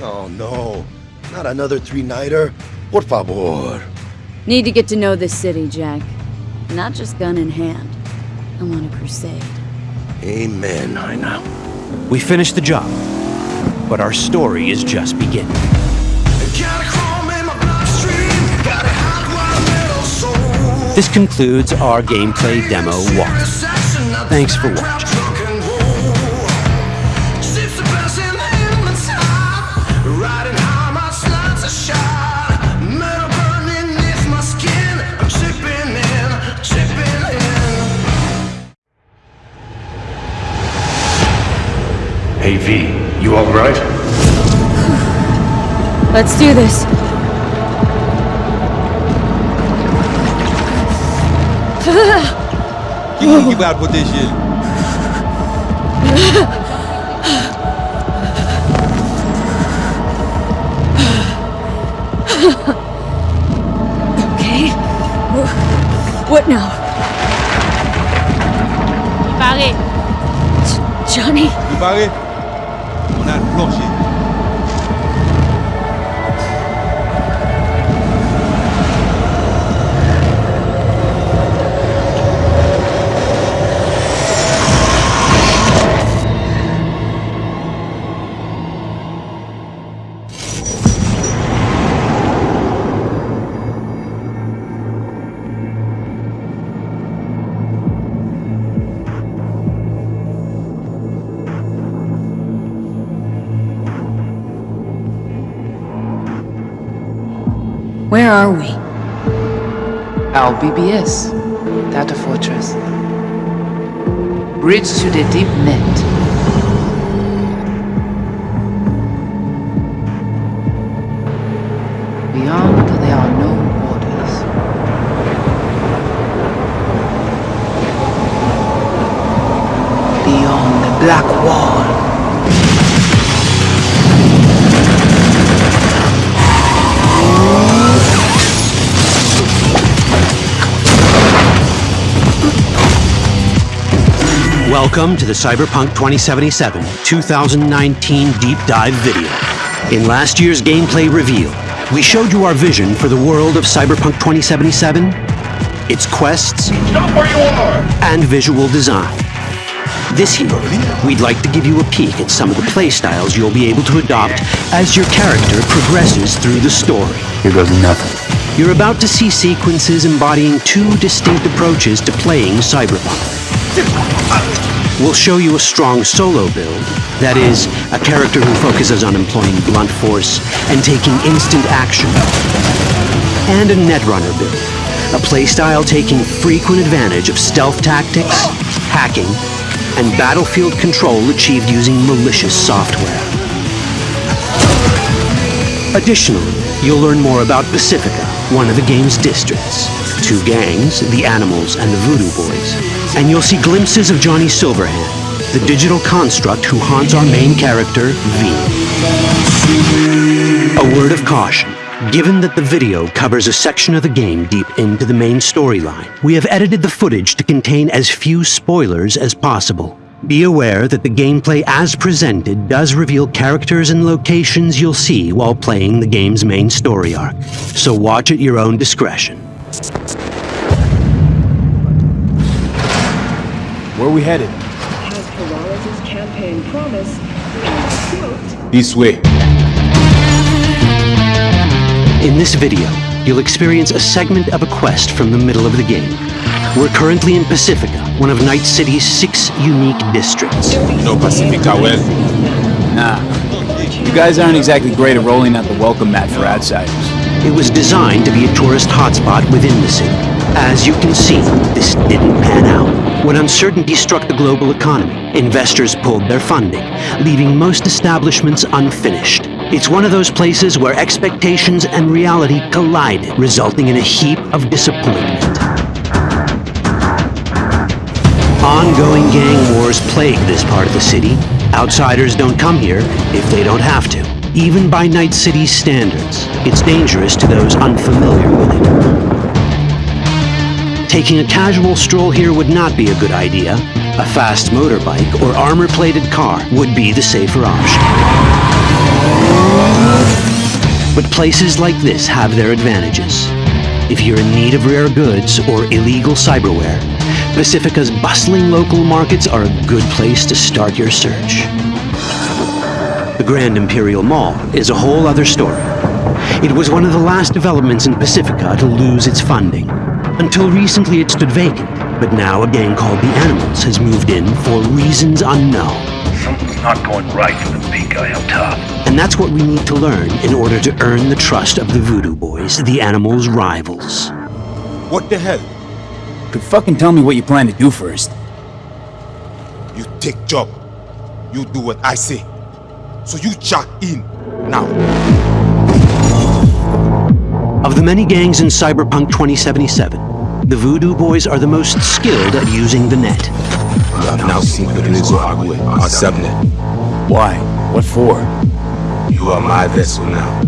Oh no, not another three-nighter. Por favor. Need to get to know this city, Jack. Not just gun in hand. I'm on a crusade. Amen, Ina. We finished the job, but our story is just beginning. This concludes our gameplay demo walk. Thanks for watching. Hey V, you alright? Let's do this. Keep, keep out with this shit. okay. What now? Barré. Johnny? Préparé? Our BBS, Data Fortress. Bridge to the deep net. Welcome to the Cyberpunk 2077 2019 Deep Dive video. In last year's gameplay reveal, we showed you our vision for the world of Cyberpunk 2077, its quests, and visual design. This year, we'd like to give you a peek at some of the playstyles you'll be able to adopt as your character progresses through the story. Here goes nothing. You're about to see sequences embodying two distinct approaches to playing Cyberpunk. We'll show you a strong solo build, that is, a character who focuses on employing blunt force and taking instant action. And a Netrunner build, a playstyle taking frequent advantage of stealth tactics, hacking, and battlefield control achieved using malicious software. Additionally, you'll learn more about Pacifica, one of the game's districts, two gangs, the Animals and the Voodoo Boys, and you'll see glimpses of Johnny Silverhand, the digital construct who haunts our main character, V. A word of caution. Given that the video covers a section of the game deep into the main storyline, we have edited the footage to contain as few spoilers as possible. Be aware that the gameplay as presented does reveal characters and locations you'll see while playing the game's main story arc, so watch at your own discretion. Where are we headed? Has Peralez's campaign promise and quote This way. In this video, you'll experience a segment of a quest from the middle of the game. We're currently in Pacifica, one of Night City's six unique districts. No Pacifica well. Nah. You guys aren't exactly great at rolling out the welcome mat for outsiders. It was designed to be a tourist hotspot within the city. As you can see, this didn't pan out. When uncertainty struck the global economy, investors pulled their funding, leaving most establishments unfinished. It's one of those places where expectations and reality collided, resulting in a heap of disappointment. Ongoing gang wars plague this part of the city. Outsiders don't come here if they don't have to. Even by Night City's standards, it's dangerous to those unfamiliar with it. Taking a casual stroll here would not be a good idea. A fast motorbike or armor-plated car would be the safer option. But places like this have their advantages. If you're in need of rare goods or illegal cyberware, Pacifica's bustling local markets are a good place to start your search. The Grand Imperial Mall is a whole other story. It was one of the last developments in Pacifica to lose its funding. Until recently it stood vacant, but now a gang called the Animals has moved in for reasons unknown. Something's not going right for the big guy up top. And that's what we need to learn in order to earn the trust of the Voodoo Boys, the Animals' rivals. What the hell? Could fucking tell me what you plan to do first. You take job. You do what I say. So you check in now. Of the many gangs in Cyberpunk 2077, the Voodoo Boys are the most skilled at using the net. You have now seen sincronized Agwe, our subnet. Why? What for? You are my vessel now.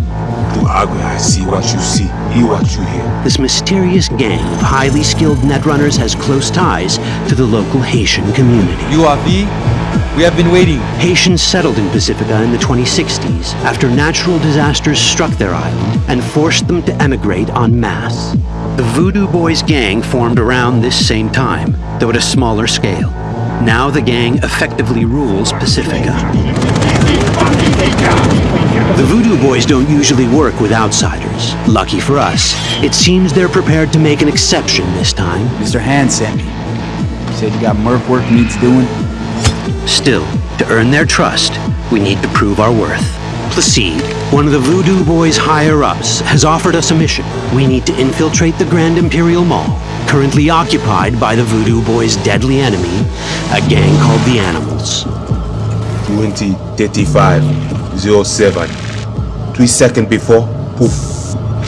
Through Agwe, I see what you see, hear what you hear. This mysterious gang of highly skilled netrunners has close ties to the local Haitian community. You are V? We have been waiting. Haitians settled in Pacifica in the 2060s after natural disasters struck their island and forced them to emigrate en masse. The Voodoo Boys gang formed around this same time, though at a smaller scale. Now the gang effectively rules Pacifica. The Voodoo Boys don't usually work with outsiders. Lucky for us, it seems they're prepared to make an exception this time. Mr. Hand sent me. Said you got merc work needs doing. Still, to earn their trust, we need to prove our worth. Placide, one of the Voodoo Boys' higher-ups, has offered us a mission. We need to infiltrate the Grand Imperial Mall, currently occupied by the Voodoo Boys' deadly enemy, a gang called the Animals. 2035 07. Three seconds before, poof,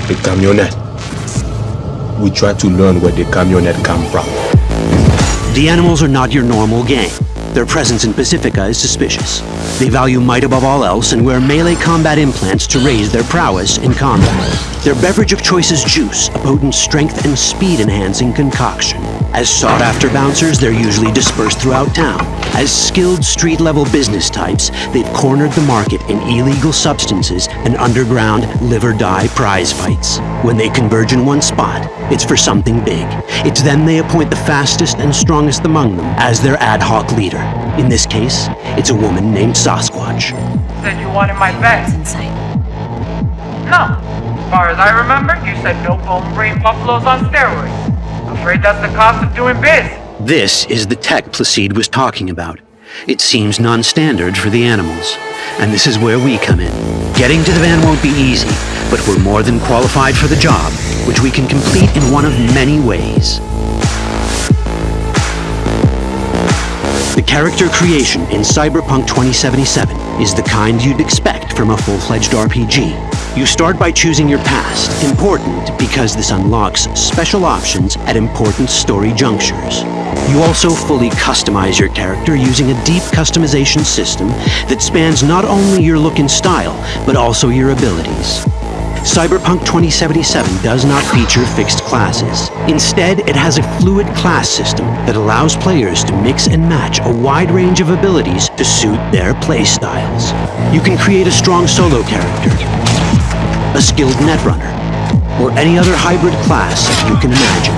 the camionette. We try to learn where the camionette come from. The Animals are not your normal gang. Their presence in Pacifica is suspicious. They value might above all else and wear melee combat implants to raise their prowess in combat. Their beverage of choice is juice, a potent strength and speed enhancing concoction. As sought after bouncers, they're usually dispersed throughout town. As skilled street level business types, they've cornered the market in illegal substances and underground live or die prize fights. When they converge in one spot, it's for something big. It's then they appoint the fastest and strongest among them as their ad hoc leader. In this case, it's a woman named Sasquatch. Said you wanted my bed. insane. No. Far as I remember, you said no bone brain buffaloes on steroids. I'm afraid that's the cost of doing biz. This is the tech Placide was talking about. It seems non-standard for the animals. And this is where we come in. Getting to the van won't be easy, but we're more than qualified for the job, which we can complete in one of many ways. The character creation in Cyberpunk 2077 is the kind you'd expect from a full-fledged RPG. You start by choosing your past, important because this unlocks special options at important story junctures. You also fully customize your character using a deep customization system that spans not only your look and style, but also your abilities. Cyberpunk 2077 does not feature fixed classes. Instead, it has a fluid class system that allows players to mix and match a wide range of abilities to suit their playstyles. You can create a strong solo character, a skilled netrunner, or any other hybrid class you can imagine.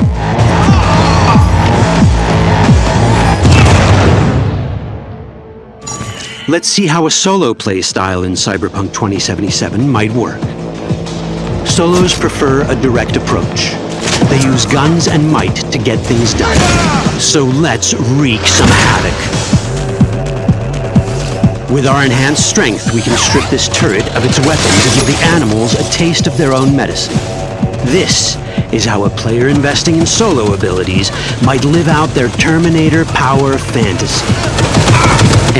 Let's see how a solo play style in Cyberpunk 2077 might work. Solos prefer a direct approach. They use guns and might to get things done. So let's wreak some havoc. With our enhanced strength, we can strip this turret of its weapons and give the animals a taste of their own medicine. This is how a player investing in solo abilities might live out their Terminator power fantasy.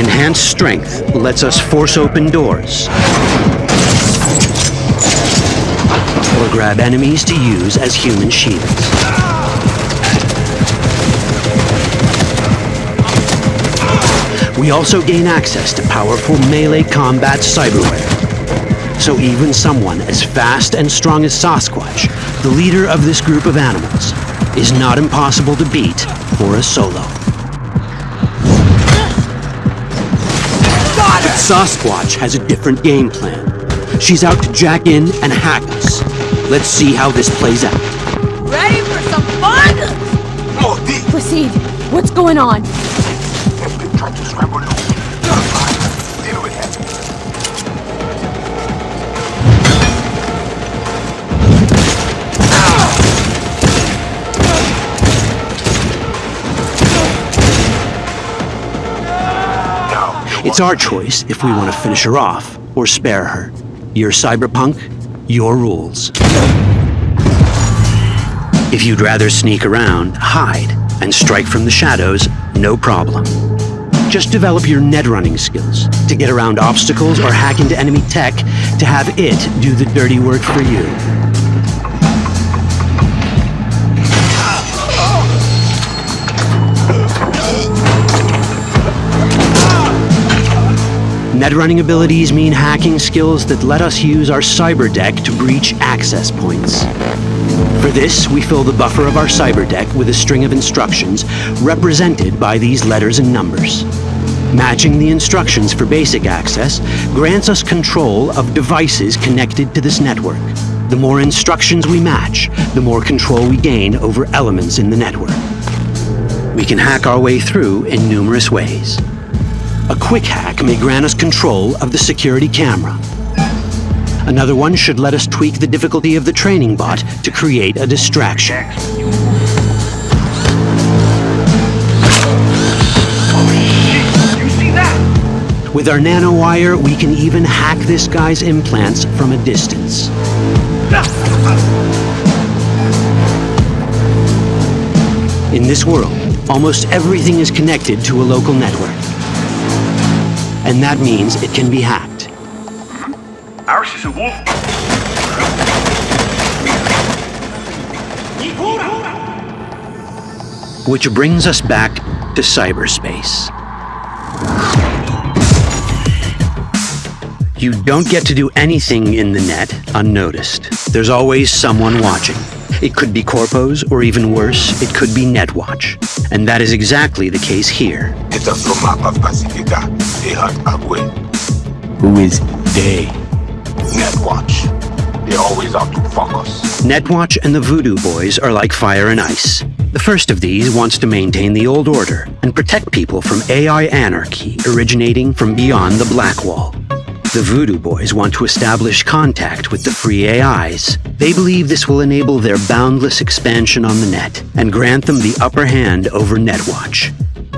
Enhanced strength lets us force open doors, or grab enemies to use as human shields. We also gain access to powerful melee combat cyberware. So even someone as fast and strong as Sasquatch, the leader of this group of animals, is not impossible to beat for a solo. But Sasquatch has a different game plan. She's out to jack in and hack us. Let's see how this plays out. Ready for some fun? Proceed. What's going on? It's our choice if we want to finish her off or spare her. You're cyberpunk, your rules. If you'd rather sneak around, hide, and strike from the shadows, no problem. Just develop your net running skills to get around obstacles or hack into enemy tech to have it do the dirty work for you. Netrunning abilities mean hacking skills that let us use our cyber deck to breach access points. For this, we fill the buffer of our cyber deck with a string of instructions represented by these letters and numbers. Matching the instructions for basic access grants us control of devices connected to this network. The more instructions we match, the more control we gain over elements in the network. We can hack our way through in numerous ways. A quick hack may grant us control of the security camera. Another one should let us tweak the difficulty of the training bot to create a distraction. With our nanowire, we can even hack this guy's implants from a distance. In this world, almost everything is connected to a local network. And that means it can be hacked. Ours is a wolf. Which brings us back to cyberspace. You don't get to do anything in the net unnoticed. There's always someone watching. It could be Corpos, or even worse, it could be Netwatch. And that is exactly the case here. Estas lo mapa Pacifica de Hut Agüe. Who is they? Netwatch. They're always out to fuck us. Netwatch and the Voodoo Boys are like fire and ice. The first of these wants to maintain the old order and protect people from AI anarchy originating from beyond the Black Wall. The Voodoo Boys want to establish contact with the free AIs. They believe this will enable their boundless expansion on the net and grant them the upper hand over Netwatch.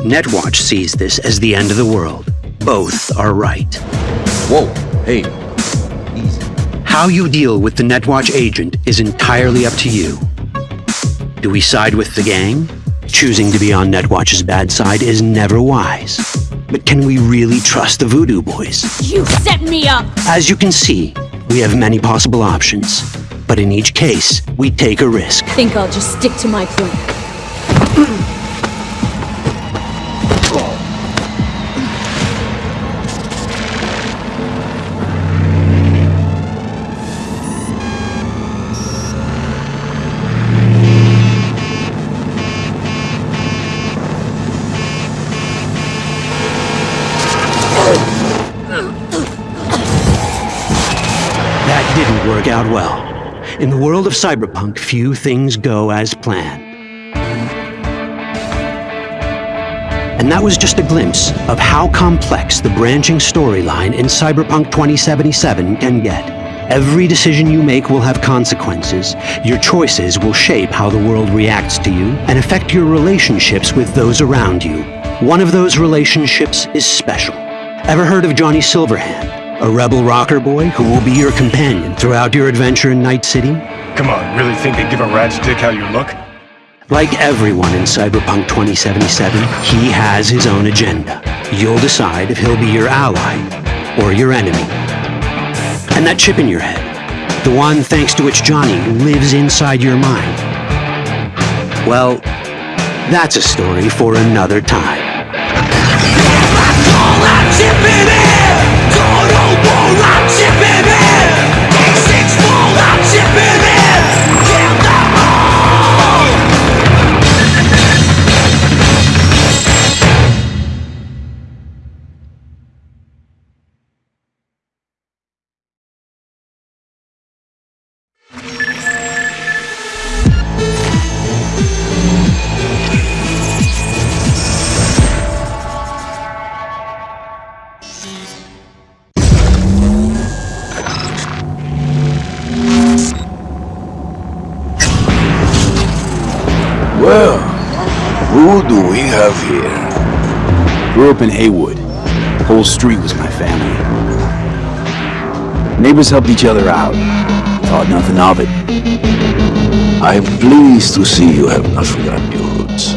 Netwatch sees this as the end of the world. Both are right. Whoa, hey, easy. How you deal with the Netwatch agent is entirely up to you. Do we side with the gang? Choosing to be on Netwatch's bad side is never wise. But can we really trust the Voodoo Boys? You set me up! As you can see, we have many possible options. But in each case, we take a risk. I Think I'll just stick to my plan. *clears throat* of cyberpunk, few things go as planned. And that was just a glimpse of how complex the branching storyline in Cyberpunk 2077 can get. Every decision you make will have consequences. Your choices will shape how the world reacts to you and affect your relationships with those around you. One of those relationships is special. Ever heard of Johnny Silverhand? A rebel rocker boy who will be your companion throughout your adventure in Night City? Come on, really think they give a rat's dick how you look? Like everyone in Cyberpunk 2077, he has his own agenda. You'll decide if he'll be your ally or your enemy. And that chip in your head, the one thanks to which Johnny lives inside your mind. Well, that's a story for another time. Neighbors helped each other out. Thought nothing of it. I am pleased to see you have not forgotten your roots.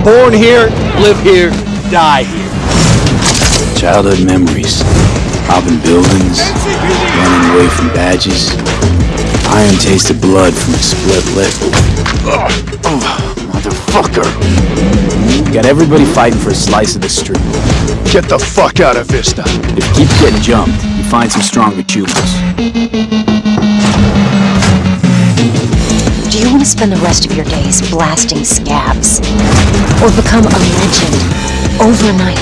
Born here, live here, die here. Childhood memories. Robbing buildings, running away from badges. Iron tasted blood from a split lip. Motherfucker! Got everybody fighting for a slice of the street. Get the fuck out of Vista. If you keep getting jumped, find some stronger choosers. Do you want to spend the rest of your days blasting scabs? Or become a legend overnight?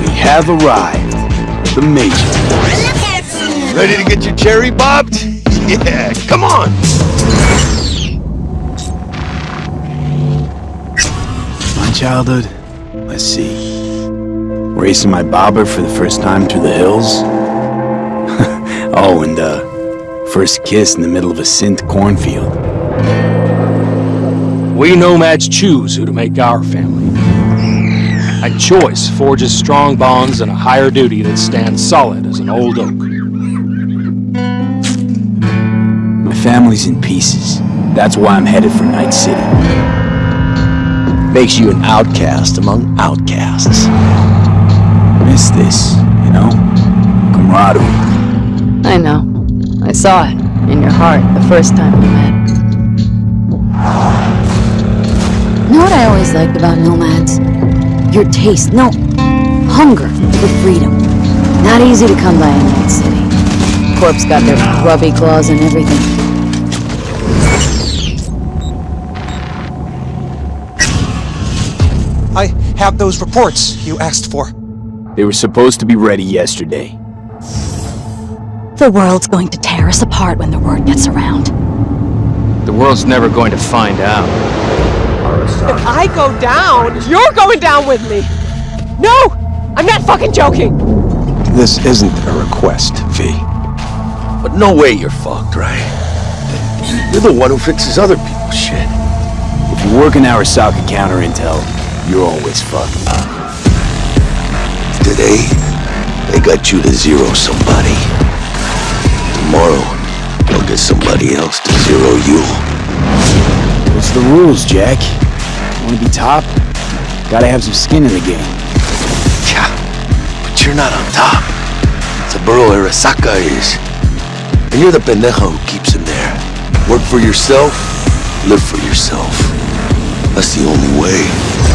We have arrived. The Major. Ready to get your cherry bobbed? *laughs* Yeah, come on! My childhood? Let's see. Racing my bobber for the first time through the hills? Oh, and uh, first kiss in the middle of a synth cornfield. We nomads choose who to make our family. And choice forges strong bonds and a higher duty that stands solid as an old oak. My family's in pieces. That's why I'm headed for Night City. Makes you an outcast among outcasts. Miss this, you know? Camaraderie. I know. I saw it in your heart the first time we met. You Know what I always liked about nomads? Your taste. No, Hunger for freedom. Not easy to come by in Night City. Corp's got their grubby claws and everything. I have those reports you asked for. They were supposed to be ready yesterday. The world's going to tear us apart when the word gets around. The world's never going to find out. If I go down, you're going down with me! No! I'm not fucking joking! This isn't a request, V. But no way you're fucked, right? You're the one who fixes other people's shit. If you work in Arasaka counter intel, you're always fucked. Today, they got you to zero somebody. Tomorrow, they'll get somebody else to zero you. What's the rules, Jack? Wanna be top? Gotta have some skin in the game. Yeah, but you're not on top. Saburo Arasaka is. And you're the pendejo who keeps him there. Work for yourself, live for yourself. That's the only way.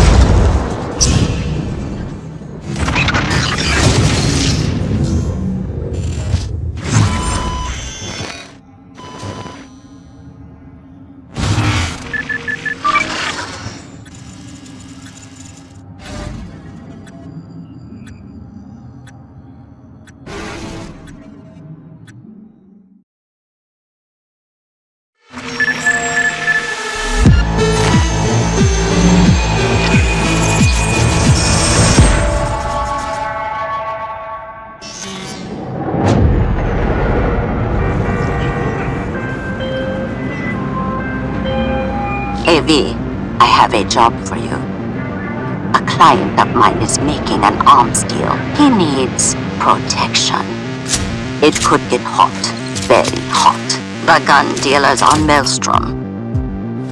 Job for you. A client of mine is making an arms deal. He needs protection. It could get hot, very hot. The gun dealers are Maelstrom.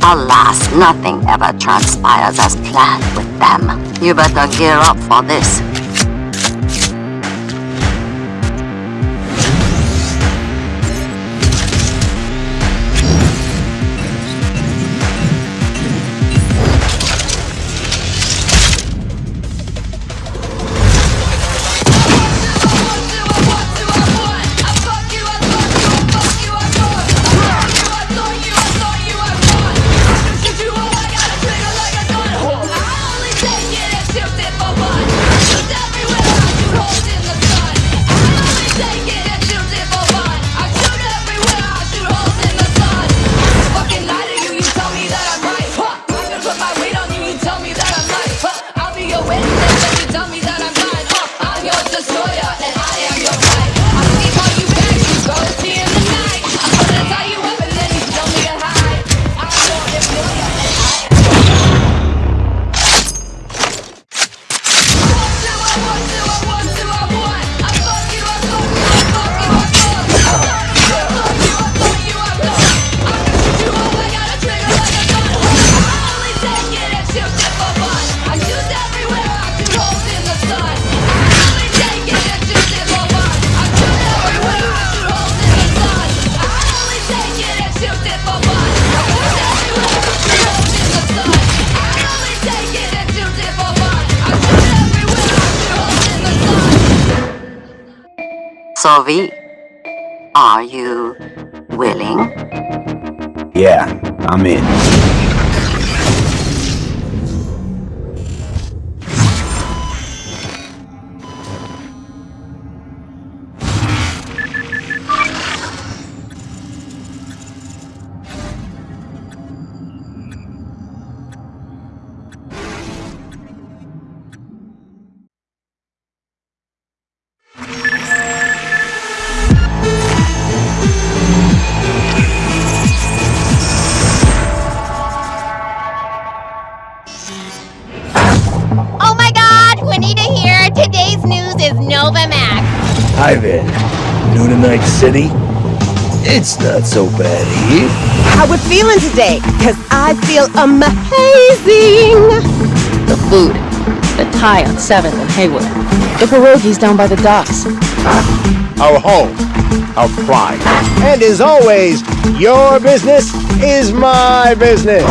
Alas, nothing ever transpires as planned with them. You better gear up for this. Not so bad here. How we feeling today? Cause I feel amazing. The food. The Thai on 7th and Heywood. The pierogies down by the docks. Our home. Our pride. And as always, your business is my business.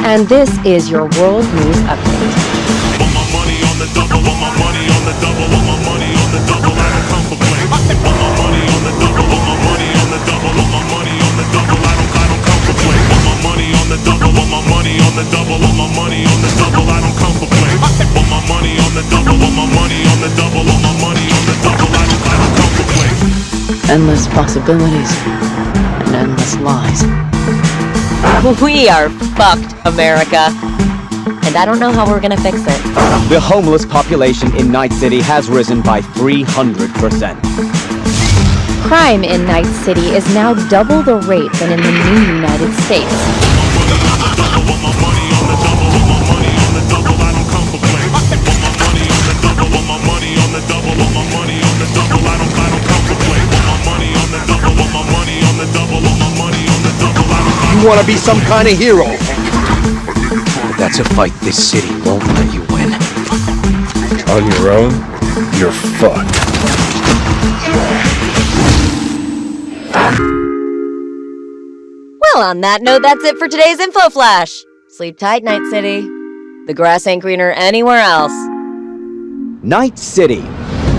And this is your World News Update. Want my money on the double, want my money on the double, I don't come for play. Want my money on the double, want my money on the double, want my money on the double, I don't, I don't come for play. Endless possibilities and endless lies. We are fucked, America. And I don't know how we're gonna fix it. The homeless population in Night City has risen by 300%. Crime in Night City is now double the rate than in the new United States. You wanna be some kind of hero. That's a fight this city won't let you win. On your own, you're fucked. Well, on that note, that's it for today's Info Flash. Sleep tight, Night City. The grass ain't greener anywhere else. Night City.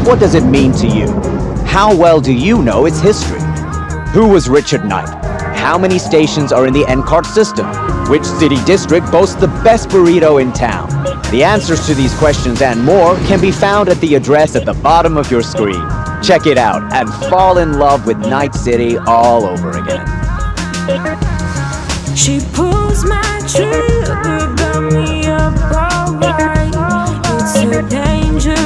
What does it mean to you? How well do you know its history? Who was Richard Night? How many stations are in the NCART system? Which city district boasts the best burrito in town? The answers to these questions and more can be found at the address at the bottom of your screen. Check it out and fall in love with Night City all over again. She pulls my trigger, got me up alright. It's a danger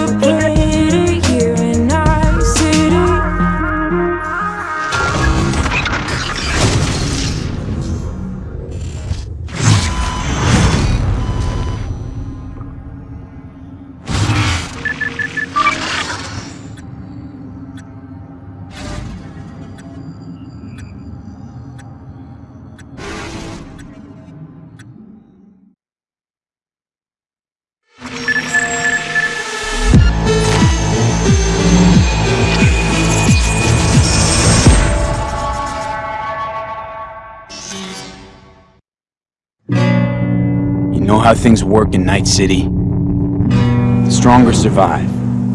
how things work in Night City? The stronger survive,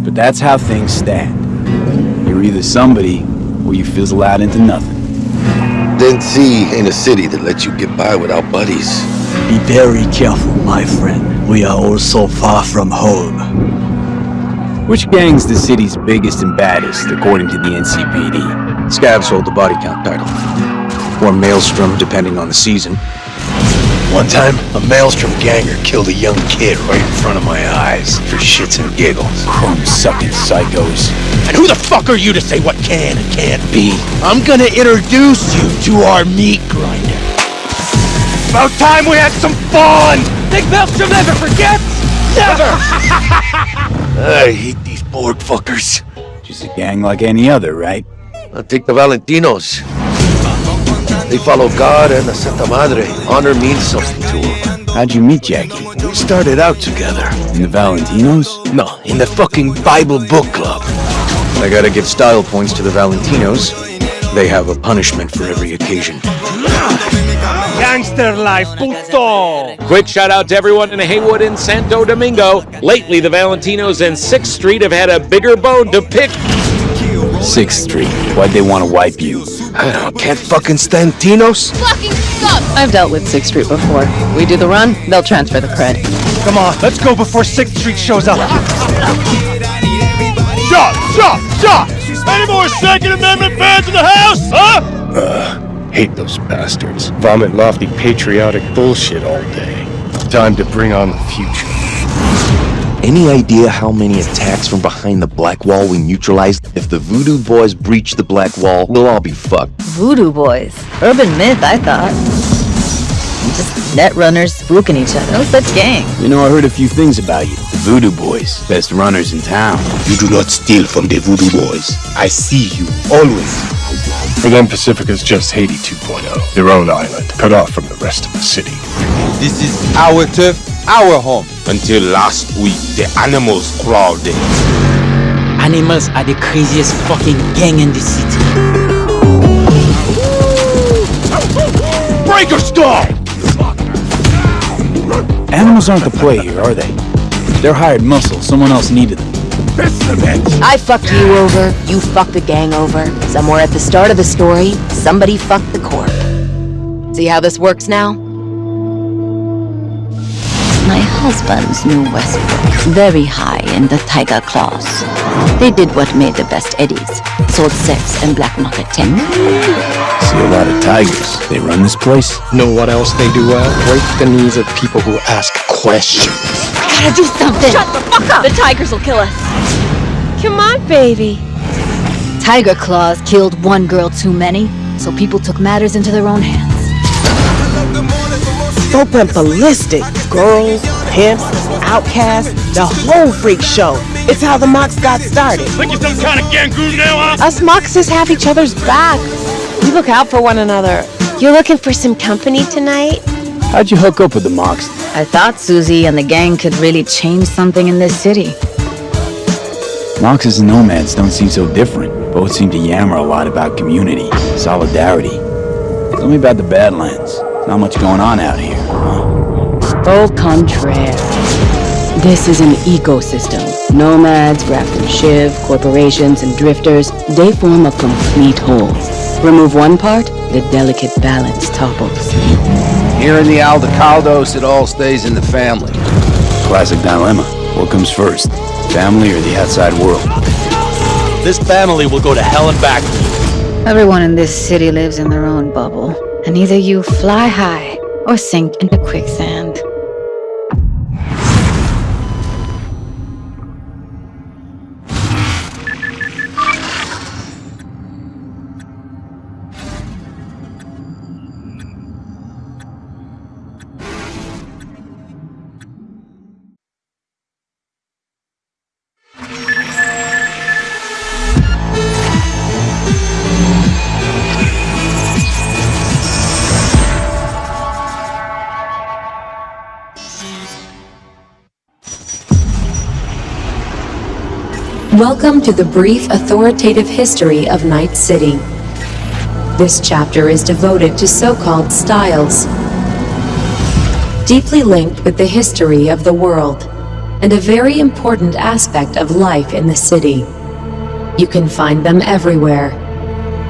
but that's how things stand. You're either somebody, or you fizzle out into nothing. Night City ain't a city that lets you get by without buddies. Be very careful, my friend. We are all so far from home. Which gang's the city's biggest and baddest, according to the NCPD? Scabs hold the body count title. Or Maelstrom, depending on the season. One time, a Maelstrom ganger killed a young kid right in front of my eyes for shits and giggles. Chrome-sucking psychos. And who the fuck are you to say what can and can't be? I'm gonna introduce you to our meat grinder. About time we had some fun! Think Maelstrom never forgets? Never! *laughs* I hate these Borg fuckers. Just a gang like any other, right? I'll take the Valentinos. They follow God and the Santa Madre. Honor means something to them. How'd you meet Jackie? We started out together. In the Valentinos? No, in the fucking Bible book club. I gotta give style points to the Valentinos. They have a punishment for every occasion. Gangster life, puto! Quick shout out to everyone in Heywood and Santo Domingo. Lately, the Valentinos and 6th Street have had a bigger bone to pick. 6th Street. Why'd they want to wipe you? I don't, can't fucking stand Tinos. Fucking suck! I've dealt with 6th Street before. We do the run, they'll transfer the cred. Come on, let's go before 6th Street shows up. Shot! Shot! Shot! Any more Second Amendment fans in the house, huh? Uh, hate those bastards. Vomit lofty patriotic bullshit all day. Time to bring on the future. Any idea how many attacks from behind the Black Wall we neutralized? If the Voodoo Boys breach the Black Wall, we'll all be fucked. Voodoo boys. Urban myth, I thought. Just net runners spooking each other. No such gang. You know, I heard a few things about you. The Voodoo Boys, best runners in town. You do not steal from the Voodoo Boys. I see you, always. For them, Pacifica's just Haiti 2.0. Their own island, cut off from the rest of the city. This is our turf, our home. Until last week, the animals crawled in. Animals are the craziest fucking gang in the city. Breaker stall! Animals aren't the play here, are they? They're hired muscle. Someone else needed them. I fucked you over, you fucked the gang over. Somewhere at the start of the story, somebody fucked the Corp. See how this works now? My husband's knew Westbrook very high in the Tiger Claws. They did what made the best eddies. Sold sex and black market tech. See a lot of tigers. They run this place. Know what else they do well? Break the knees of people who ask questions. Gotta do something! Shut the fuck up! The tigers will kill us. Come on, baby. Tiger Claws killed one girl too many, so people took matters into their own hands. Folk went ballistic. Girls, pimps, outcasts, the whole freak show. It's how the Mox got started. Think you're some kind of gangoon now, huh? Us Moxes have each other's back. We look out for one another. You're looking for some company tonight? How'd you hook up with the Mox? I thought Susie and the gang could really change something in this city. Moxes and nomads don't seem so different. Both seem to yammer a lot about community, solidarity. Tell me about the Badlands. Not much going on out here, huh? Au contraire. This is an ecosystem. Nomads, Raffen Shiv, corporations, and drifters, they form a complete whole. Remove one part, the delicate balance topples. Here in the Aldecaldos, it all stays in the family. Classic dilemma. What comes first? Family or the outside world? This family will go to hell and back. Everyone in this city lives in their own bubble, and either you fly high or sink into quicksand. Welcome to the brief authoritative history of Night City. This chapter is devoted to so-called styles, deeply linked with the history of the world, and a very important aspect of life in the city. You can find them everywhere.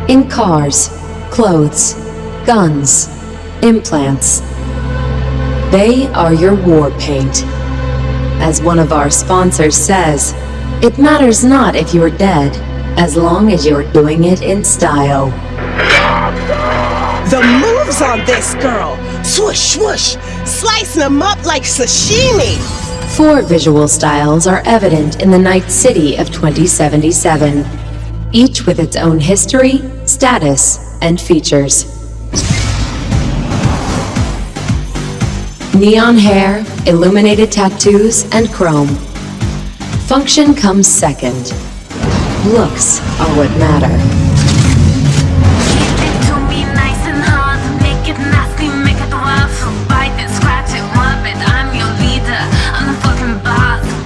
In cars, clothes, guns, implants. They are your war paint. As one of our sponsors says, it matters not if you're dead, as long as you're doing it in style. The moves on this girl! Swoosh, swoosh! Slicing them up like sashimi! Four visual styles are evident in the Night City of 2077, each with its own history, status, and features. Neon hair, illuminated tattoos, and chrome. Function comes second. Looks are what matter.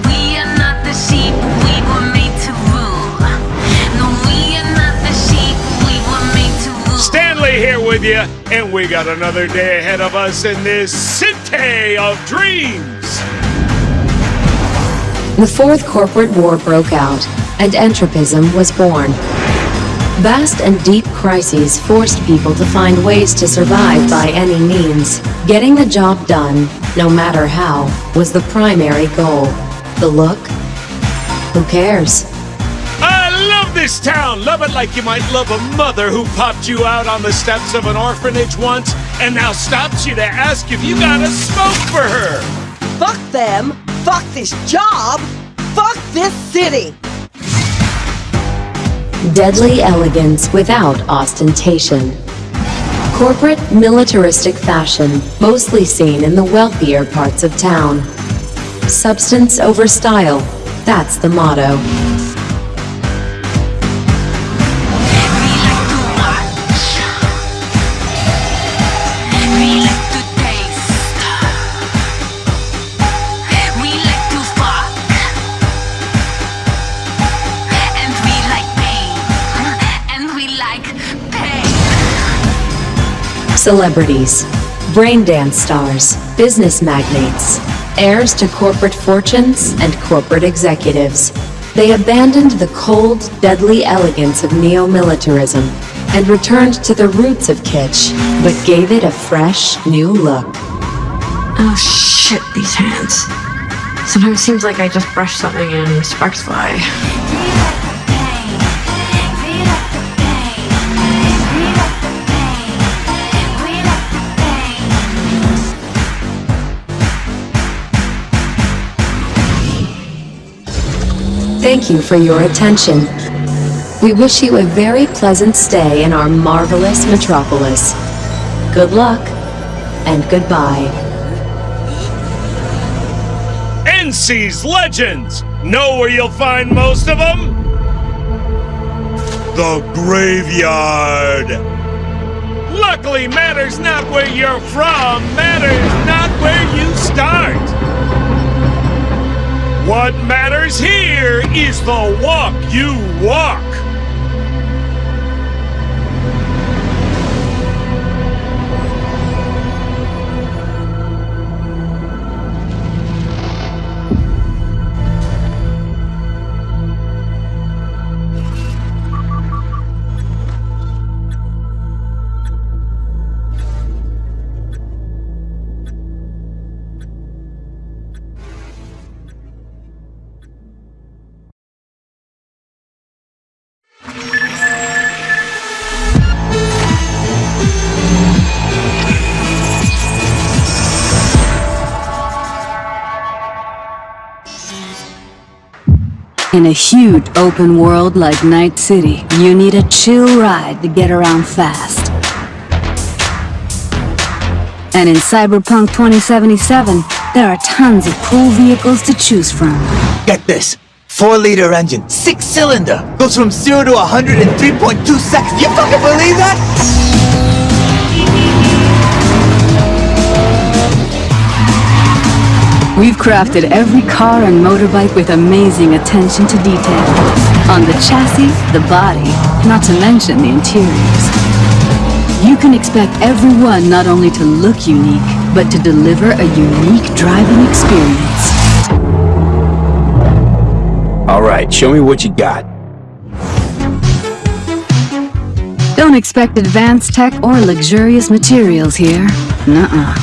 We are not the sheep. We were made to rule. Stanley here with you, and we got another day ahead of us in this city of dreams. The Fourth Corporate War broke out, and entropism was born. Vast and deep crises forced people to find ways to survive by any means. Getting the job done, no matter how, was the primary goal. The look? Who cares? I love this town. Love it like you might love a mother who popped you out on the steps of an orphanage once and now stops you to ask if you got a smoke for her. Fuck them! Fuck this job! Fuck this city! Deadly elegance without ostentation. Corporate militaristic fashion, mostly seen in the wealthier parts of town. Substance over style, that's the motto. Celebrities, brain dance stars, business magnates, heirs to corporate fortunes and corporate executives. They abandoned the cold, deadly elegance of neo-militarism and returned to the roots of kitsch, but gave it a fresh, new look. Oh shit, these hands. Sometimes it seems like I just brush something and sparks fly. Thank you for your attention. We wish you a very pleasant stay in our marvelous metropolis. Good luck, and goodbye. NC's Legends! Know where you'll find most of them? The graveyard! Luckily, matters not where you're from, matters not where you start! What matters here is the walk you walk! In a huge open world like Night City, you need a chill ride to get around fast. And in Cyberpunk 2077, there are tons of cool vehicles to choose from. Get this. 4 liter engine, 6 cylinder, goes from 0 to 100 in 3.2 seconds. You fucking believe that? We've crafted every car and motorbike with amazing attention to detail. On the chassis, the body, not to mention the interiors. You can expect everyone not only to look unique, but to deliver a unique driving experience. Alright, show me what you got. Don't expect advanced tech or luxurious materials here. Nuh-uh.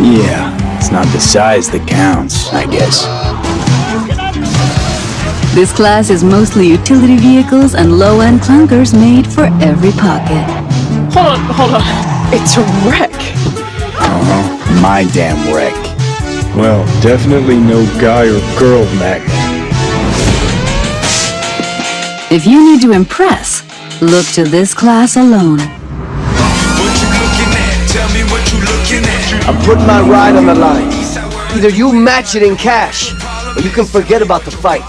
Yeah, it's not the size that counts, I guess. This class is mostly utility vehicles and low-end clunkers made for every pocket. Hold on, hold on. It's a wreck. Uh-huh. My damn wreck. Well, definitely no guy or girl magnet. If you need to impress, look to this class alone. I'm putting my ride on the line. Either you match it in cash, or you can forget about the fight.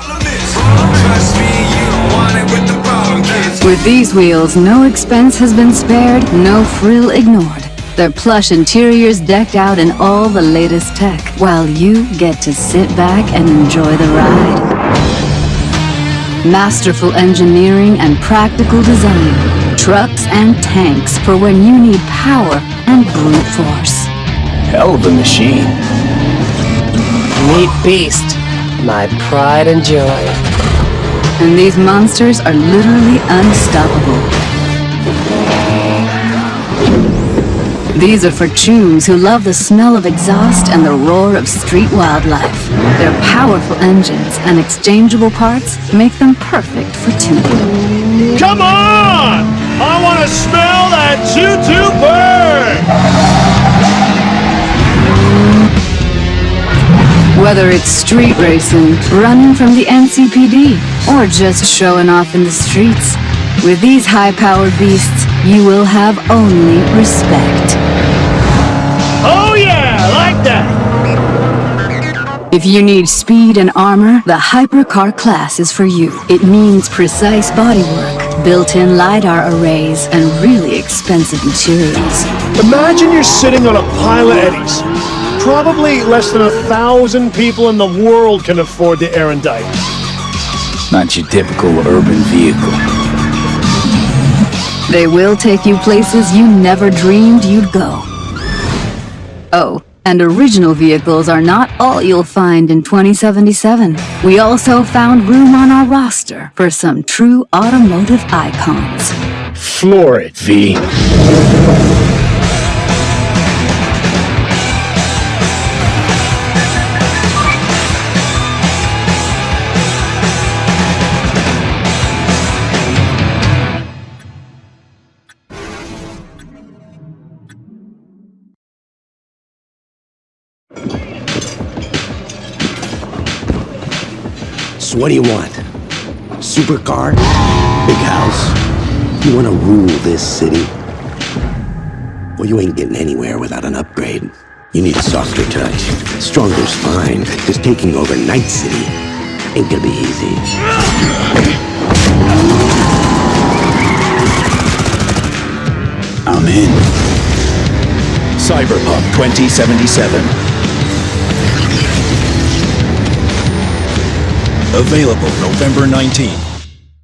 With these wheels, no expense has been spared, no frill ignored. Their plush interiors decked out in all the latest tech, while you get to sit back and enjoy the ride. Masterful engineering and practical design. Trucks and tanks for when you need power and brute force. Hell of a machine. Meat beast. My pride and joy. And these monsters are literally unstoppable. These are for chews who love the smell of exhaust and the roar of street wildlife. Their powerful engines and exchangeable parts make them perfect for tuning. Come on! I want to smell that choo-choo! Whether it's street racing, running from the NCPD, or just showing off in the streets, with these high-powered beasts, you will have only respect. Oh yeah, like that! If you need speed and armor, the Hypercar class is for you. It means precise bodywork, built-in LiDAR arrays, and really expensive materials. Imagine you're sitting on a pile of eddies. Probably less than a thousand people in the world can afford the Aerondight. Not your typical urban vehicle. They will take you places you never dreamed you'd go. Oh, And original vehicles are not all you'll find in 2077. We also found room on our roster for some true automotive icons. Floor it, V. what do you want? Supercar? Big house? You want to rule this city? Well, you ain't getting anywhere without an upgrade. You need a softer touch, stronger spine, because taking over Night City ain't gonna be easy. I'm in. Cyberpunk 2077. Available November 19th.